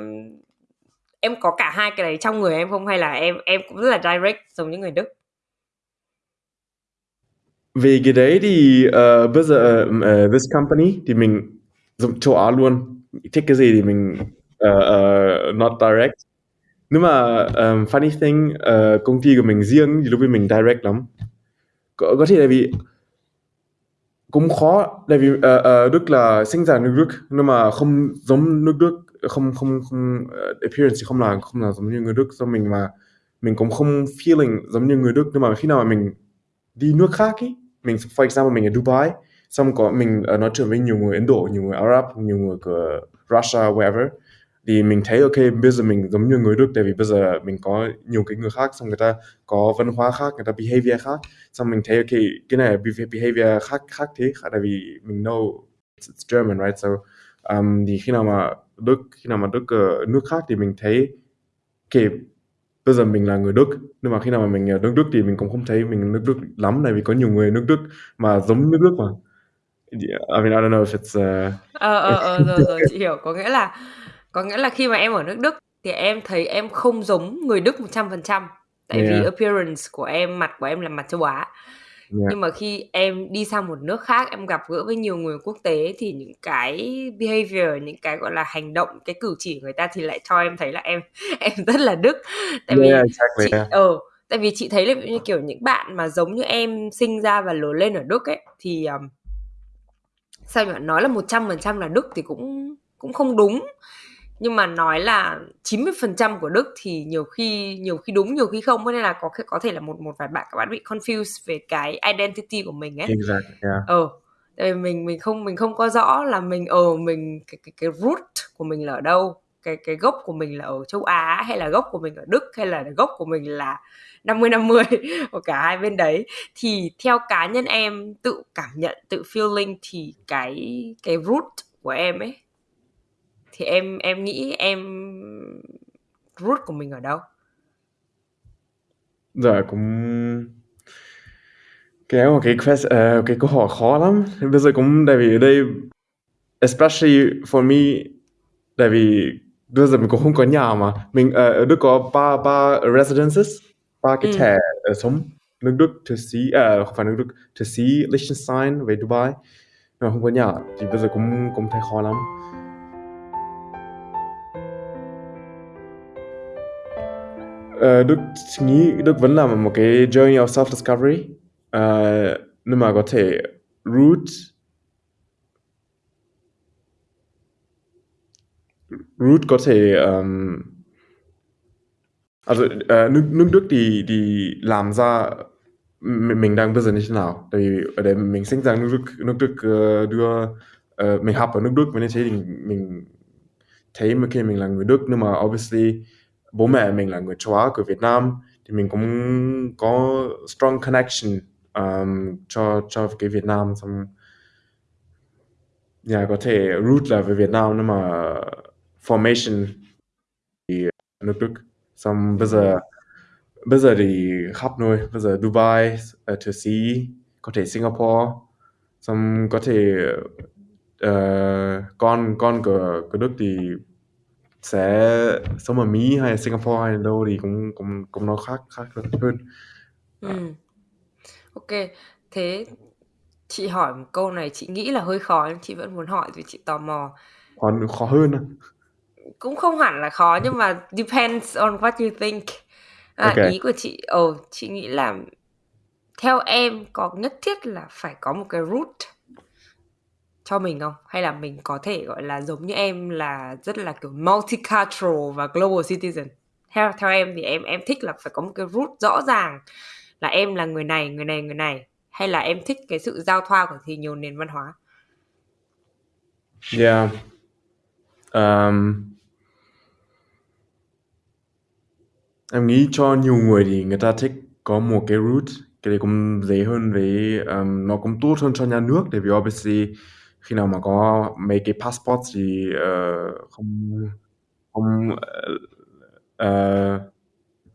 em có cả hai cái đấy trong người em không? Hay là em em cũng rất là direct giống như người Đức? Về cái đấy thì uh, bây giờ uh, this company thì mình dùng châu Á luôn thích cái gì thì mình uh, uh, not direct nhưng mà um, funny thing uh, công ty của mình riêng thì lúc ấy mình direct lắm có, có thể là vì cũng khó tại vì uh, uh, Đức là sinh ra nước Đức nhưng mà không giống nước Đức không không không uh, appearance thì không là không là giống như người Đức. Do mình mà mình cũng không feeling giống như người Đức nhưng mà khi nào mà mình đi nước khác ý mình for example mình ở Dubai xong có mình uh, nói chuyện với nhiều người Ấn Độ nhiều người Arab nhiều người của Russia wherever thì mình thấy ok bây giờ mình giống như người Đức tại vì bây giờ mình có nhiều cái người khác xong người ta có văn hóa khác người ta behavior khác. Xong mình thấy ok cái này behavior khác khác thế tại vì mình know it's, German right? So um, thì khi nào mà Đức khi nào mà Đức ở nước khác thì mình thấy ok bây giờ mình là người Đức. Nhưng mà khi nào mà mình ở nước Đức thì mình cũng không thấy mình nước Đức lắm tại vì có nhiều người nước Đức mà giống nước Đức mà. Yeah, I mean I don't know if it's uh... Ờ ờ ờ rồi rồi chị hiểu. Có nghĩa là có nghĩa là khi mà em ở nước Đức thì em thấy em không giống người Đức 100% tại Yeah. vì appearance của em, mặt của em là mặt châu Á. Yeah. Nhưng mà khi em đi sang một nước khác, em gặp gỡ với nhiều người quốc tế thì những cái behavior, những cái gọi là hành động, cái cử chỉ của người ta thì lại cho em thấy là em *laughs* em rất là Đức. Tại vì Yeah, exactly, chị yeah. ờ tại vì chị thấy là như kiểu những bạn mà giống như em sinh ra và lớn lên ở Đức ấy thì um, sao nhỉ nói là 100% là Đức thì cũng cũng không đúng nhưng mà nói là 90% của Đức thì nhiều khi nhiều khi đúng nhiều khi không. Nên là có có thể là một một vài bạn các bạn bị confused về cái identity của mình ấy. Exactly, yeah. ờ mình mình không mình không có rõ là mình ở mình cái cái cái root của mình là ở đâu cái cái gốc của mình là ở châu Á hay là gốc của mình ở Đức hay là gốc của mình là 50 50 *laughs* của cả hai bên đấy. Thì theo cá nhân em tự cảm nhận tự feeling thì cái cái root của em ấy thì em em nghĩ em root của mình ở đâu? Dạ cũng cái một cái quest, uh, cái câu hỏi khó lắm. Bây giờ cũng tại vì ở đây especially for me tại vì bây giờ mình cũng không có nhà mà. Mình uh, ở Đức có ba ba residences ba cái Ừ. thẻ ở sống. Nước Đức Thụy Sĩ uh, không phải nước Đức Thụy Sĩ Liechtenstein về Dubai. Mà không có nhà thì bây giờ cũng cũng thấy khó lắm Ờ, Đức nghĩ Đức vẫn làm một cái journey of self discovery. Uh, nhưng mà có thể root root có thể um, also, uh, nước nước Đức thì thì làm ra mình, mình đang bây giờ như thế nào? Tại vì ở đây mình sinh ra nước Đức nước Đức uh, đưa uh, mình học ở nước Đức và như thế thì mình thấy mà khi mình là người Đức. Nhưng mà obviously bố mẹ mình là người châu Á của Việt Nam. Thì mình cũng có strong connection um, cho cho cái Việt Nam. Xong yeah, có thể root là về Việt Nam nhưng mà formation thì nước Đức. Xong bây giờ bây giờ thì khắp nơi. Bây giờ Dubai ở Thụy Sĩ có thể Singapore. Xong có thể uh, con con của của Đức thì sẽ sống ở Mỹ hay Singapore hay đâu thì cũng cũng cũng nó khác khác hơn Ừ. Ok, thế chị hỏi một câu này chị nghĩ là hơi khó nhưng chị vẫn muốn hỏi vì chị tò mò. khó khó hơn à? cũng không hẳn là khó nhưng mà depends on what you think à, Ok. ý của chị ồ chị nghĩ là theo em có nhất thiết là phải có một cái root cho mình không? Hay là mình có thể gọi là giống như em là rất là kiểu multicultural và global citizen? Theo theo em thì em em thích là phải có một cái root rõ ràng là em là người này người này người này. Hay là em thích cái sự giao thoa của thì nhiều nền văn hóa? Yeah. Um, em nghĩ cho nhiều người thì người ta thích có một cái root cái đấy cũng dễ hơn với um, nó cũng tốt hơn cho nhà nước tại vì obviously khi nào mà có mấy cái passport thì uh, không không uh,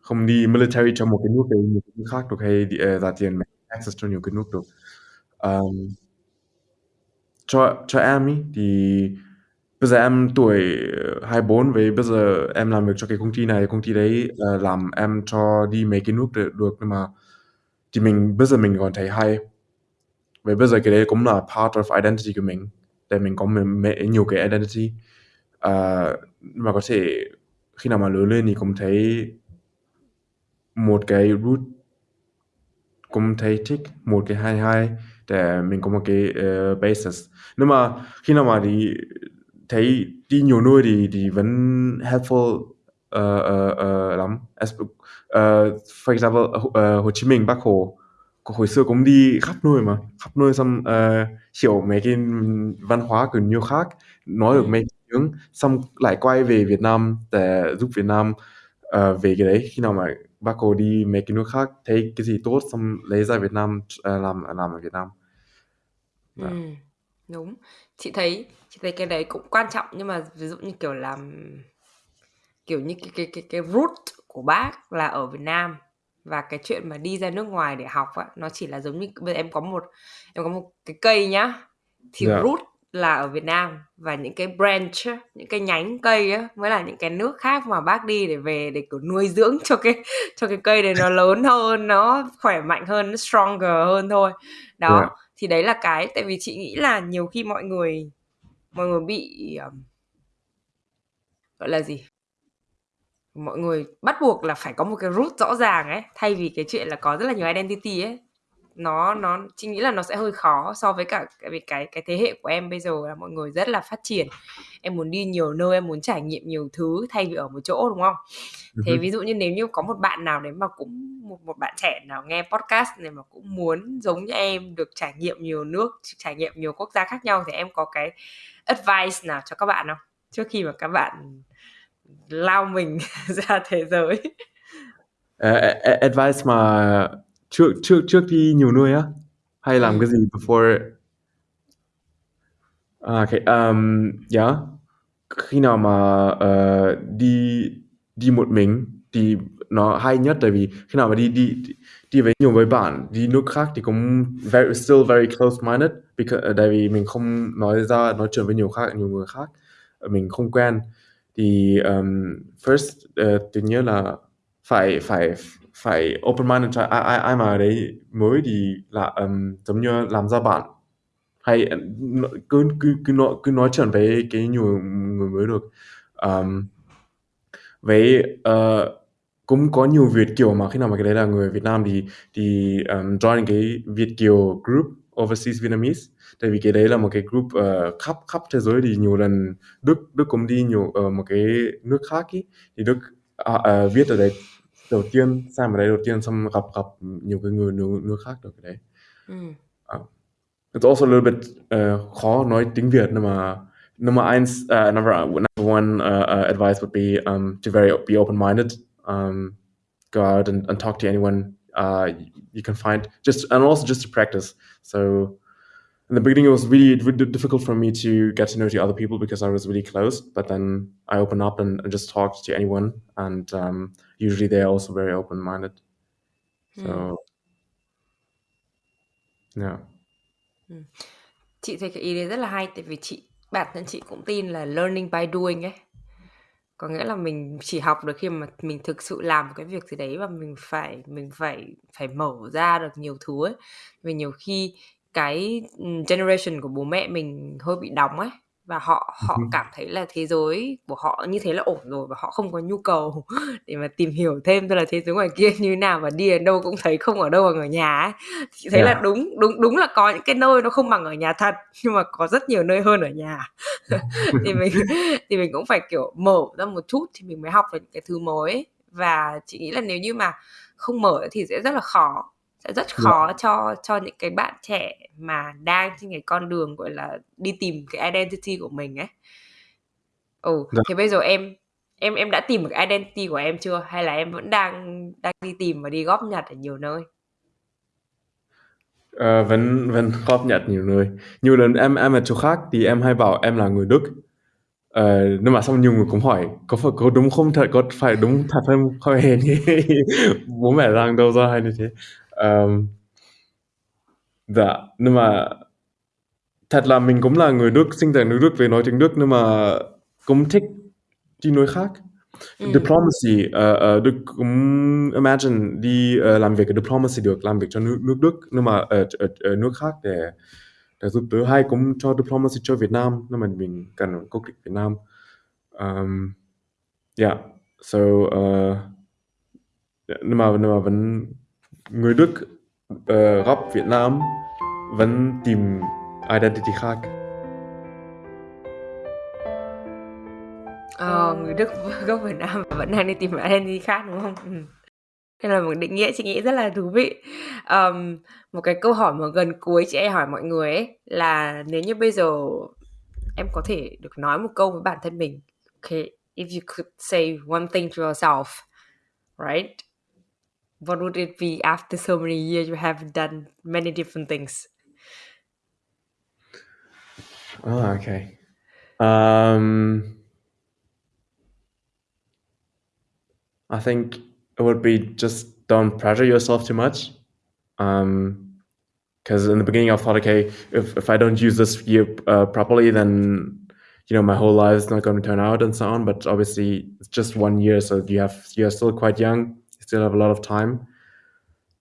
không đi military cho một cái nước đấy một cái nước khác được hay đi, uh, ra tiền access cho nhiều cái nước được. Um, cho cho em ý thì bây giờ em tuổi 24 với bây giờ em làm việc cho cái công ty này công ty đấy uh, làm em cho đi mấy cái nước được, được nhưng mà thì mình bây giờ mình còn thấy hay vậy bây giờ cái đấy cũng là part of identity của mình. Để mình có nhiều cái identity. Uh, mà có thể khi nào mà lớn lên thì cũng thấy một cái root cũng thấy thích một cái hai hai để mình có một cái uh, basis. Nhưng mà khi nào mà đi thấy đi nhiều nơi thì thì vẫn helpful uh, uh, uh, lắm. As, uh, for example uh, Hồ Chí Minh Bắc Hồ hồi xưa cũng đi khắp nơi mà. Khắp nơi xong uh, hiểu mấy cái văn hóa của nhiều khác. Nói được mấy tiếng xong lại quay về Việt Nam để giúp Việt Nam uh, về cái đấy. Khi nào mà bác Hồ đi mấy cái nước khác thấy cái gì tốt xong lấy ra Việt Nam uh, làm làm ở Việt Nam. Ừ, đúng. Chị thấy chị thấy cái đấy cũng quan trọng. Nhưng mà ví dụ như kiểu làm kiểu như cái cái cái cái root của bác là ở Việt Nam và cái chuyện mà đi ra nước ngoài để học á nó chỉ là giống như bây giờ em có một em có một cái cây nhá thì Dạ. root là ở Việt Nam và những cái branch những cái nhánh cây á mới là những cái nước khác mà bác đi để về để kiểu nuôi dưỡng cho cái cho cái cây này nó *laughs* lớn hơn nó khỏe mạnh hơn nó stronger hơn thôi đó Dạ. thì đấy là cái tại vì chị nghĩ là nhiều khi mọi người mọi người bị um, gọi là gì mọi người bắt buộc là phải có một cái root rõ ràng ấy thay vì cái chuyện là có rất là nhiều identity ấy. Nó nó chị nghĩ là nó sẽ hơi khó so với cả cái cái cái thế hệ của em bây giờ là mọi người rất là phát triển. Em muốn đi nhiều nơi em muốn trải nghiệm nhiều thứ thay vì ở một chỗ đúng không? Thế Mhm. ví dụ như nếu như có một bạn nào đấy mà cũng một một bạn trẻ nào nghe podcast này mà cũng muốn giống như em được trải nghiệm nhiều nước trải nghiệm nhiều quốc gia khác nhau thì em có cái advice nào cho các bạn không? Trước khi mà các bạn lao mình *laughs* ra thế giới Uh, advice mà trước trước trước đi nhiều nơi á hay làm Ừ. cái gì before à, okay. um, yeah. khi nào mà uh, đi đi một mình thì nó hay nhất tại vì khi nào mà đi đi đi với nhiều với bạn đi nước khác thì cũng very still very close minded because tại vì mình không nói ra nói chuyện với nhiều khác nhiều người khác mình không quen thì um, first uh, tự nhiên là phải phải phải open minded cho ai ai ai mà đấy mới thì là um, giống như làm ra bạn. Hay uh, cứ cứ cứ nói cứ nói chuyện với cái nhiều người mới được. Um, với uh, cũng có nhiều Việt kiều mà khi nào mà cái đấy là người Việt Nam thì thì um, join cái Việt kiều group overseas Vietnamese tại vì cái đấy là một cái group uh, khắp khắp thế giới thì nhiều lần Đức Đức cũng đi nhiều uh, một cái nước khác ý. Thì Đức uh, uh, viết ở đấy đầu tiên sang ở đấy đầu tiên xong gặp gặp nhiều cái người nước, nước khác được cái đấy. Ừ. uh, it's also a little bit uh, khó nói tiếng Việt nhưng mà number eins, uh, number, number one uh, uh, advice would be um, to very be open-minded um, go out and, and talk to anyone uh, you can find just and also just to practice. So in the beginning it was really, really difficult for me to get to know the other people because I was really close but then I open up and, and just talk to anyone and um, usually they're also very open-minded. So yeah. Chị thấy cái ý đấy rất là hay tại vì chị bản thân chị cũng tin là learning by doing ấy. Có nghĩa là mình chỉ học được khi mà mình thực sự làm một cái việc gì đấy và mình phải mình phải phải mở ra được nhiều thứ ấy. Vì nhiều khi cái generation của bố mẹ mình hơi bị đóng ấy và họ họ cảm thấy là thế giới của họ như thế là ổn rồi và họ không có nhu cầu *laughs* để mà tìm hiểu thêm tức là thế giới ngoài kia như thế nào và đi đến đâu cũng thấy không ở đâu bằng ở nhà ấy. chị thấy yeah. là đúng đúng đúng là có những cái nơi nó không bằng ở nhà thật nhưng mà có rất nhiều nơi hơn ở nhà. *laughs* Thì mình thì mình cũng phải kiểu mở ra một chút thì mình mới học được những cái thứ mới. Và chị nghĩ là nếu như mà không mở thì sẽ rất là khó sẽ rất khó yeah. cho cho những cái bạn trẻ mà đang trên cái con đường gọi là đi tìm cái identity của mình ấy. Ừ yeah. Dạ. thì bây giờ em em em đã tìm được identity của em chưa? Hay là em vẫn đang đang đi tìm và đi góp nhặt ở nhiều nơi? Uh, vẫn vẫn góp nhặt nhiều nơi. Nhiều lần em em ở chỗ khác thì em hay bảo em là người Đức. Uh, nhưng mà xong nhiều người cũng hỏi có phải có đúng không thật? Có phải đúng thật không? Như *laughs* bố mẹ rằng đâu ra hay như thế um, dạ nhưng mà thật là mình cũng là người Đức sinh ra nước Đức về nói tiếng Đức nhưng mà cũng thích đi nơi khác ừ. diplomacy uh, uh, Đức cũng imagine đi uh, làm việc ở diplomacy được làm việc cho nước, nước Đức nhưng mà ở, ở, ở nước khác để để giúp đỡ hay cũng cho diplomacy cho Việt Nam nhưng mà mình cần quốc tịch Việt Nam um, yeah so uh, nhưng mà nhưng mà vẫn người Đức uh, gốc Việt Nam vẫn tìm identity khác Ờ, người Đức *laughs* gốc Việt Nam vẫn đang đi tìm identity khác đúng không? Ừ. Đây là một định nghĩa chị nghĩ rất là thú vị. Um, một cái câu hỏi mà gần cuối chị hay hỏi mọi người ấy là nếu như bây giờ em có thể được nói một câu với bản thân mình, okay, if you could say one thing to yourself, right? What would it be after so many years you have done many different things? Oh, okay. Um, I think it would be just don't pressure yourself too much. Um, because in the beginning I thought, okay, if if I don't use this year uh, properly, then you know my whole life is not going to turn out and so on. But obviously, it's just one year, so you have you're still quite young still have a lot of time.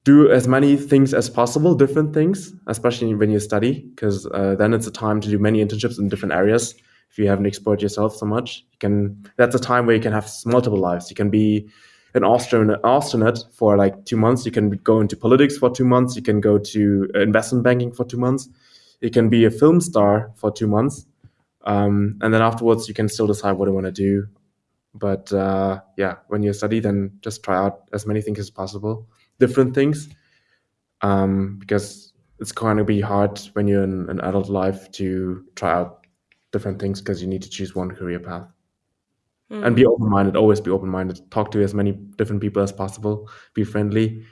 Do as many things as possible different things especially when you study because uh, then it's a time to do many internships in different areas. If you haven't explored yourself so much you can that's a time where you can have multiple lives. You can be an astronaut, astronaut for like two months. You can go into politics for two months. You can go to investment banking for two months. You can be a film star for two months. Um, and then afterwards you can still decide what you want to do but uh, yeah, when you study, then just try out as many things as possible, different things, um, because it's going to be hard when you're in an adult life to try out different things because you need to choose one career path. Mm. And be open minded, always be open minded. Talk to as many different people as possible, be friendly,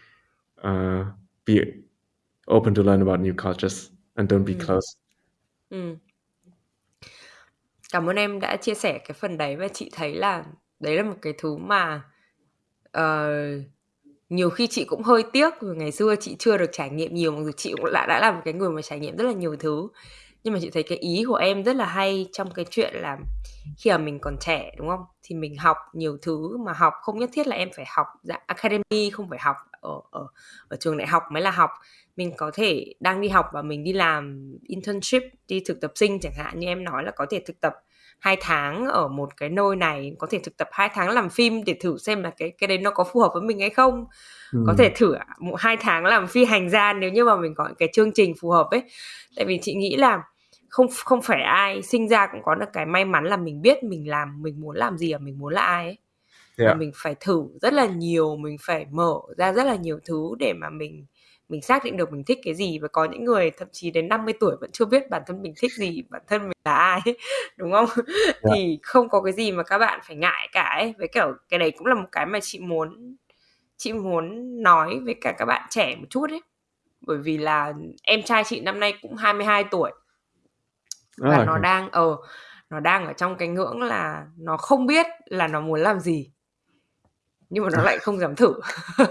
uh, be open to learn about new cultures, and don't be mm. close. Mm. Cảm ơn em đã chia sẻ cái phần đấy và chị thấy là đấy là một cái thứ mà uh, nhiều khi chị cũng hơi tiếc vì ngày xưa chị chưa được trải nghiệm nhiều mặc dù chị cũng đã đã là một cái người mà trải nghiệm rất là nhiều thứ. Nhưng mà chị thấy cái ý của em rất là hay trong cái chuyện là khi mà mình còn trẻ đúng không? Thì mình học nhiều thứ mà học không nhất thiết là em phải học dạng academy không phải học ở ở ở trường đại học mới là học mình có thể đang đi học và mình đi làm internship đi thực tập sinh chẳng hạn như em nói là có thể thực tập hai tháng ở một cái nơi này có thể thực tập hai tháng làm phim để thử xem là cái cái đấy nó có phù hợp với mình hay không ừ. có thể thử một hai tháng làm phi hành gia nếu như mà mình có cái chương trình phù hợp ấy tại vì chị nghĩ là không không phải ai sinh ra cũng có được cái may mắn là mình biết mình làm mình muốn làm gì và mình muốn là ai ấy yeah. mình phải thử rất là nhiều mình phải mở ra rất là nhiều thứ để mà mình mình xác định được mình thích cái gì và có những người thậm chí đến 50 tuổi vẫn chưa biết bản thân mình thích gì bản thân mình là ai *laughs* đúng không? Yeah. Dạ. thì không có cái gì mà các bạn phải ngại cả ấy. Với kiểu cái đấy cũng là một cái mà chị muốn chị muốn nói với cả các bạn trẻ một chút ấy. Bởi vì là em trai chị năm nay cũng 22 tuổi. Và oh, nó đang ở ờ, nó đang ở trong cái ngưỡng là nó không biết là nó muốn làm gì. Nhưng mà nó *laughs* lại không dám thử *laughs*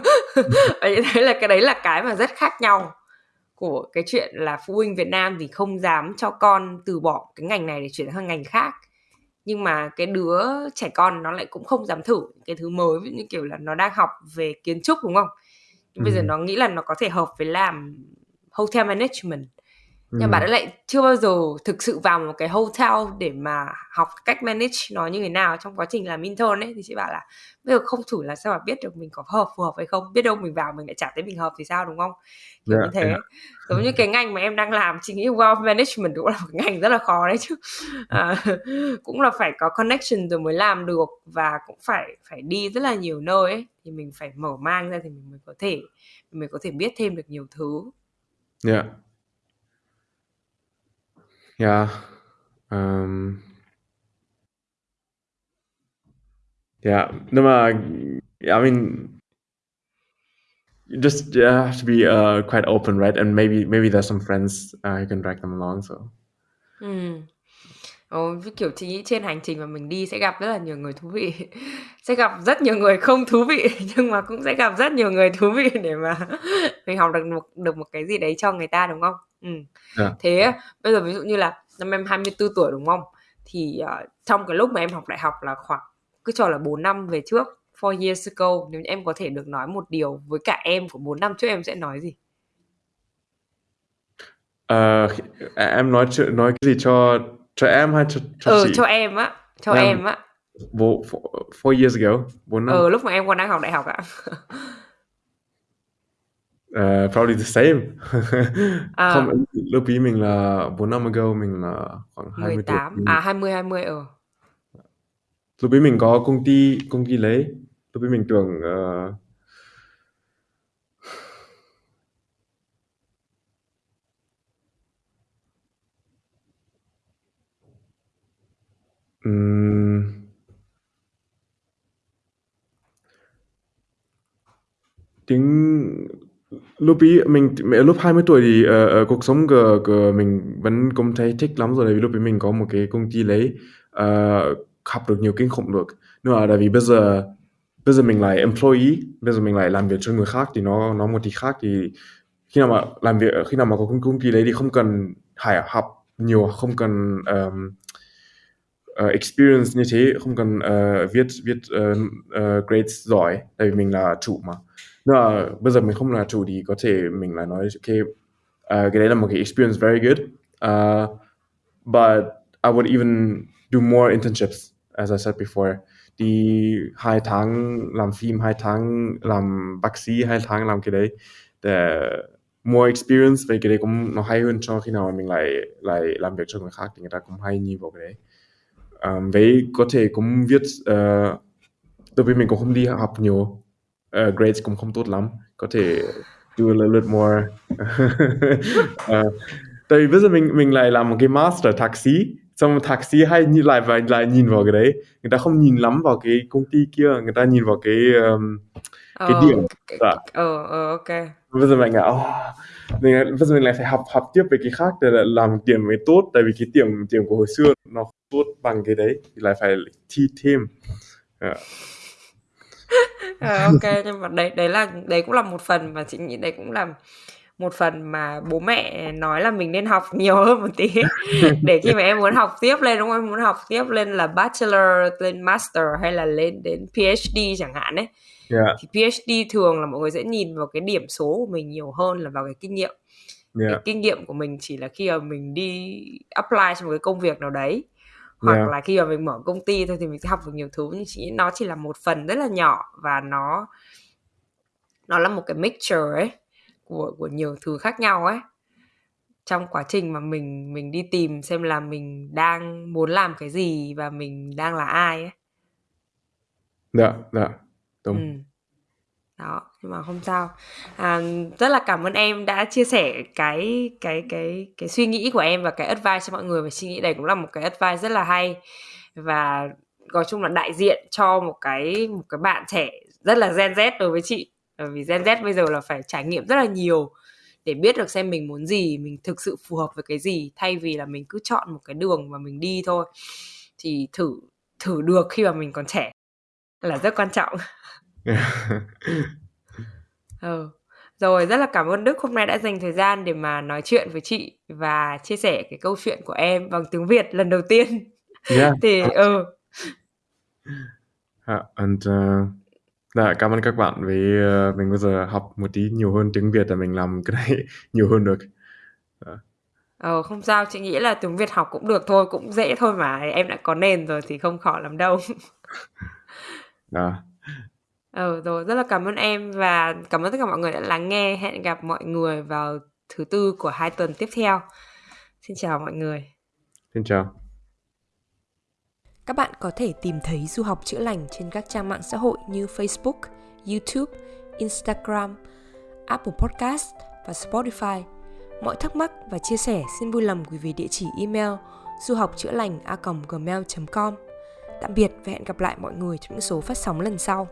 và như thế là cái đấy là cái mà rất khác nhau của cái chuyện là phụ huynh Việt Nam thì không dám cho con từ bỏ cái ngành này để chuyển sang ngành khác nhưng mà cái đứa trẻ con nó lại cũng không dám thử cái thứ mới như kiểu là nó đang học về kiến trúc đúng không nhưng ừ. bây giờ ừ. nó nghĩ là nó có thể hợp với làm hotel management nhưng Ừm. bạn ấy lại chưa bao giờ thực sự vào một cái hotel để mà học cách manage nó như thế nào trong quá trình làm intern ấy. Thì chị bảo là bây giờ không thử là sao mà biết được mình có hợp phù hợp hay không? Biết đâu mình vào mình lại chả thấy mình hợp thì sao đúng không? Kiểu Dạ, như thế. dạ. giống như cái *laughs* ngành mà em đang làm chị nghĩ wealth management cũng là một ngành rất là khó đấy chứ. À, *laughs* cũng là phải có connection rồi mới làm được và cũng phải phải đi rất là nhiều nơi ấy. Thì mình phải mở mang ra thì mình mới có thể mình mới có thể biết thêm được nhiều thứ. Ja. Ja. Ähm. Yeah. nochmal, mà I mean, just you have to be uh, quite open, right? And maybe maybe there's some friends uh, you can drag them along. So Ừ. Ồ, kiểu chị nghĩ trên hành trình mà mình đi sẽ gặp rất là nhiều người thú vị *laughs* sẽ gặp rất nhiều người không thú vị *laughs* nhưng mà cũng sẽ gặp rất nhiều người thú vị để mà *laughs* mình học được một được một cái gì đấy cho người ta đúng không? Ừ. Dạ. Thế bây giờ ví dụ như là năm em 24 tuổi đúng không? Thì uh, trong cái lúc mà em học đại học là khoảng cứ cho là 4 năm về trước, four years ago nếu em có thể được nói một điều với cả em của 4 năm trước em sẽ nói gì? Ờ, em nói chuyện nói cái gì cho cho em hay cho cho Ừ, chị? cho em á, cho Em- em á. Four, years ago, bốn năm. Ừ, lúc mà em còn đang học đại học ạ. *laughs* Uh, probably the same. À. Không, lúc ý mình là 4 năm ago mình là khoảng 20 18 tuổi. à 20 20 ờ Lúc ý mình có công ty công ty lấy. Lúc ý mình tưởng ừm, tiếng lúc ý mình lúc 20 tuổi thì ờ, ờ, cuộc sống của, của mình vẫn cũng thấy thích lắm rồi tại vì lúc ấy mình có một cái công ty lấy ờ, học được nhiều kinh khủng được. Nhưng mà tại vì bây giờ bây giờ mình là employee bây giờ mình lại làm việc cho người khác thì nó nó một tí khác thì khi nào mà làm việc khi nào mà có công, công ty đấy thì không cần phải học nhiều không cần um, uh, experience như thế không cần uh, viết viết uh, uh, grades giỏi tại vì mình là chủ mà nhưng bây giờ mình không là chủ thì có thể mình là nói ok uh, à, cái đấy là một cái experience very good. Uh, but I would even do more internships as I said before. Đi hai tháng làm phim hai tháng làm bác sĩ hai tháng làm cái đấy. Để more experience về cái đấy cũng nó hay hơn cho khi nào mà mình lại lại làm việc cho người khác thì người ta cũng hay nhìn vào cái đấy. Um, với có thể cũng viết uh, tại vì mình cũng không đi học nhiều uh, grades cũng không tốt lắm. Có thể do a little bit more. Uh, *laughs* tại vì bây giờ mình mình lại làm một cái master thạc sĩ. Xong thạc sĩ hay nhìn lại và lại nhìn vào cái đấy. Người ta không nhìn lắm vào cái công ty kia người ta nhìn vào cái um, cái Ờ, điểm. dạ. ờ ờ ok. Bây giờ mình là oh, mình, bây giờ mình lại phải học học tiếp về cái khác để là làm điểm mới tốt. Tại vì cái điểm điểm của hồi xưa nó không tốt bằng cái đấy. Thì lại phải thi thêm. Dạ. Ờ, ok nhưng mà đấy đấy là đấy cũng là một phần mà chị nghĩ đấy cũng là một phần mà bố mẹ nói là mình nên học nhiều hơn một tí. *laughs* Để khi mà em muốn học tiếp lên đúng không? Em muốn học tiếp lên là bachelor lên master hay là lên đến PhD chẳng hạn ấy. Yeah, thì PhD thường là mọi người sẽ nhìn vào cái điểm số của mình nhiều hơn là vào cái kinh nghiệm. Yeah, cái kinh nghiệm của mình chỉ là khi mà mình đi apply cho một cái công việc nào đấy hoặc Yeah. là khi mà mình mở công ty thôi thì mình sẽ học được nhiều thứ nhưng chỉ nó chỉ là một phần rất là nhỏ và nó nó là một cái mixture ấy của của nhiều thứ khác nhau ấy trong quá trình mà mình mình đi tìm xem là mình đang muốn làm cái gì và mình đang là ai ấy dạ dạ đúng Ừ đó nhưng mà không sao. À, rất là cảm ơn em đã chia sẻ cái cái cái cái suy nghĩ của em và cái advice cho mọi người. Và suy nghĩ này cũng là một cái advice rất là hay. Và nói chung là đại diện cho một cái một cái bạn trẻ rất là Gen Z đối với chị. Bởi vì Gen Z bây giờ là phải trải nghiệm rất là nhiều để biết được xem mình muốn gì mình thực sự phù hợp với cái gì thay vì là mình cứ chọn một cái đường mà mình đi thôi. Thì thử thử được khi mà mình còn trẻ là rất quan trọng. *laughs* *laughs* Ừ. Rồi rất là cảm ơn Đức hôm nay đã dành thời gian để mà nói chuyện với chị và chia sẻ cái câu chuyện của em bằng tiếng Việt lần đầu tiên. yeah *laughs* Thì ừ Dạ, and uh, dạ, cảm ơn các bạn vì uh, mình bây giờ học một tí nhiều hơn tiếng Việt để mình làm cái này *laughs* nhiều hơn được. Dạ. Ờ không sao, chị nghĩ là tiếng Việt học cũng được thôi, cũng dễ thôi mà. Em đã có nền rồi thì không khó lắm đâu. Đó. Ừ rồi, rất là cảm ơn em và cảm ơn tất cả mọi người đã lắng nghe. Hẹn gặp mọi người vào thứ tư của hai tuần tiếp theo. Xin chào mọi người. Xin chào. Các bạn có thể tìm thấy Du học chữa lành trên các trang mạng xã hội như Facebook, YouTube, Instagram, Apple Podcast và Spotify. Mọi thắc mắc và chia sẻ xin vui lòng gửi về địa chỉ email du học chữa lành a gmail.com. Tạm biệt và hẹn gặp lại mọi người trong những số phát sóng lần sau.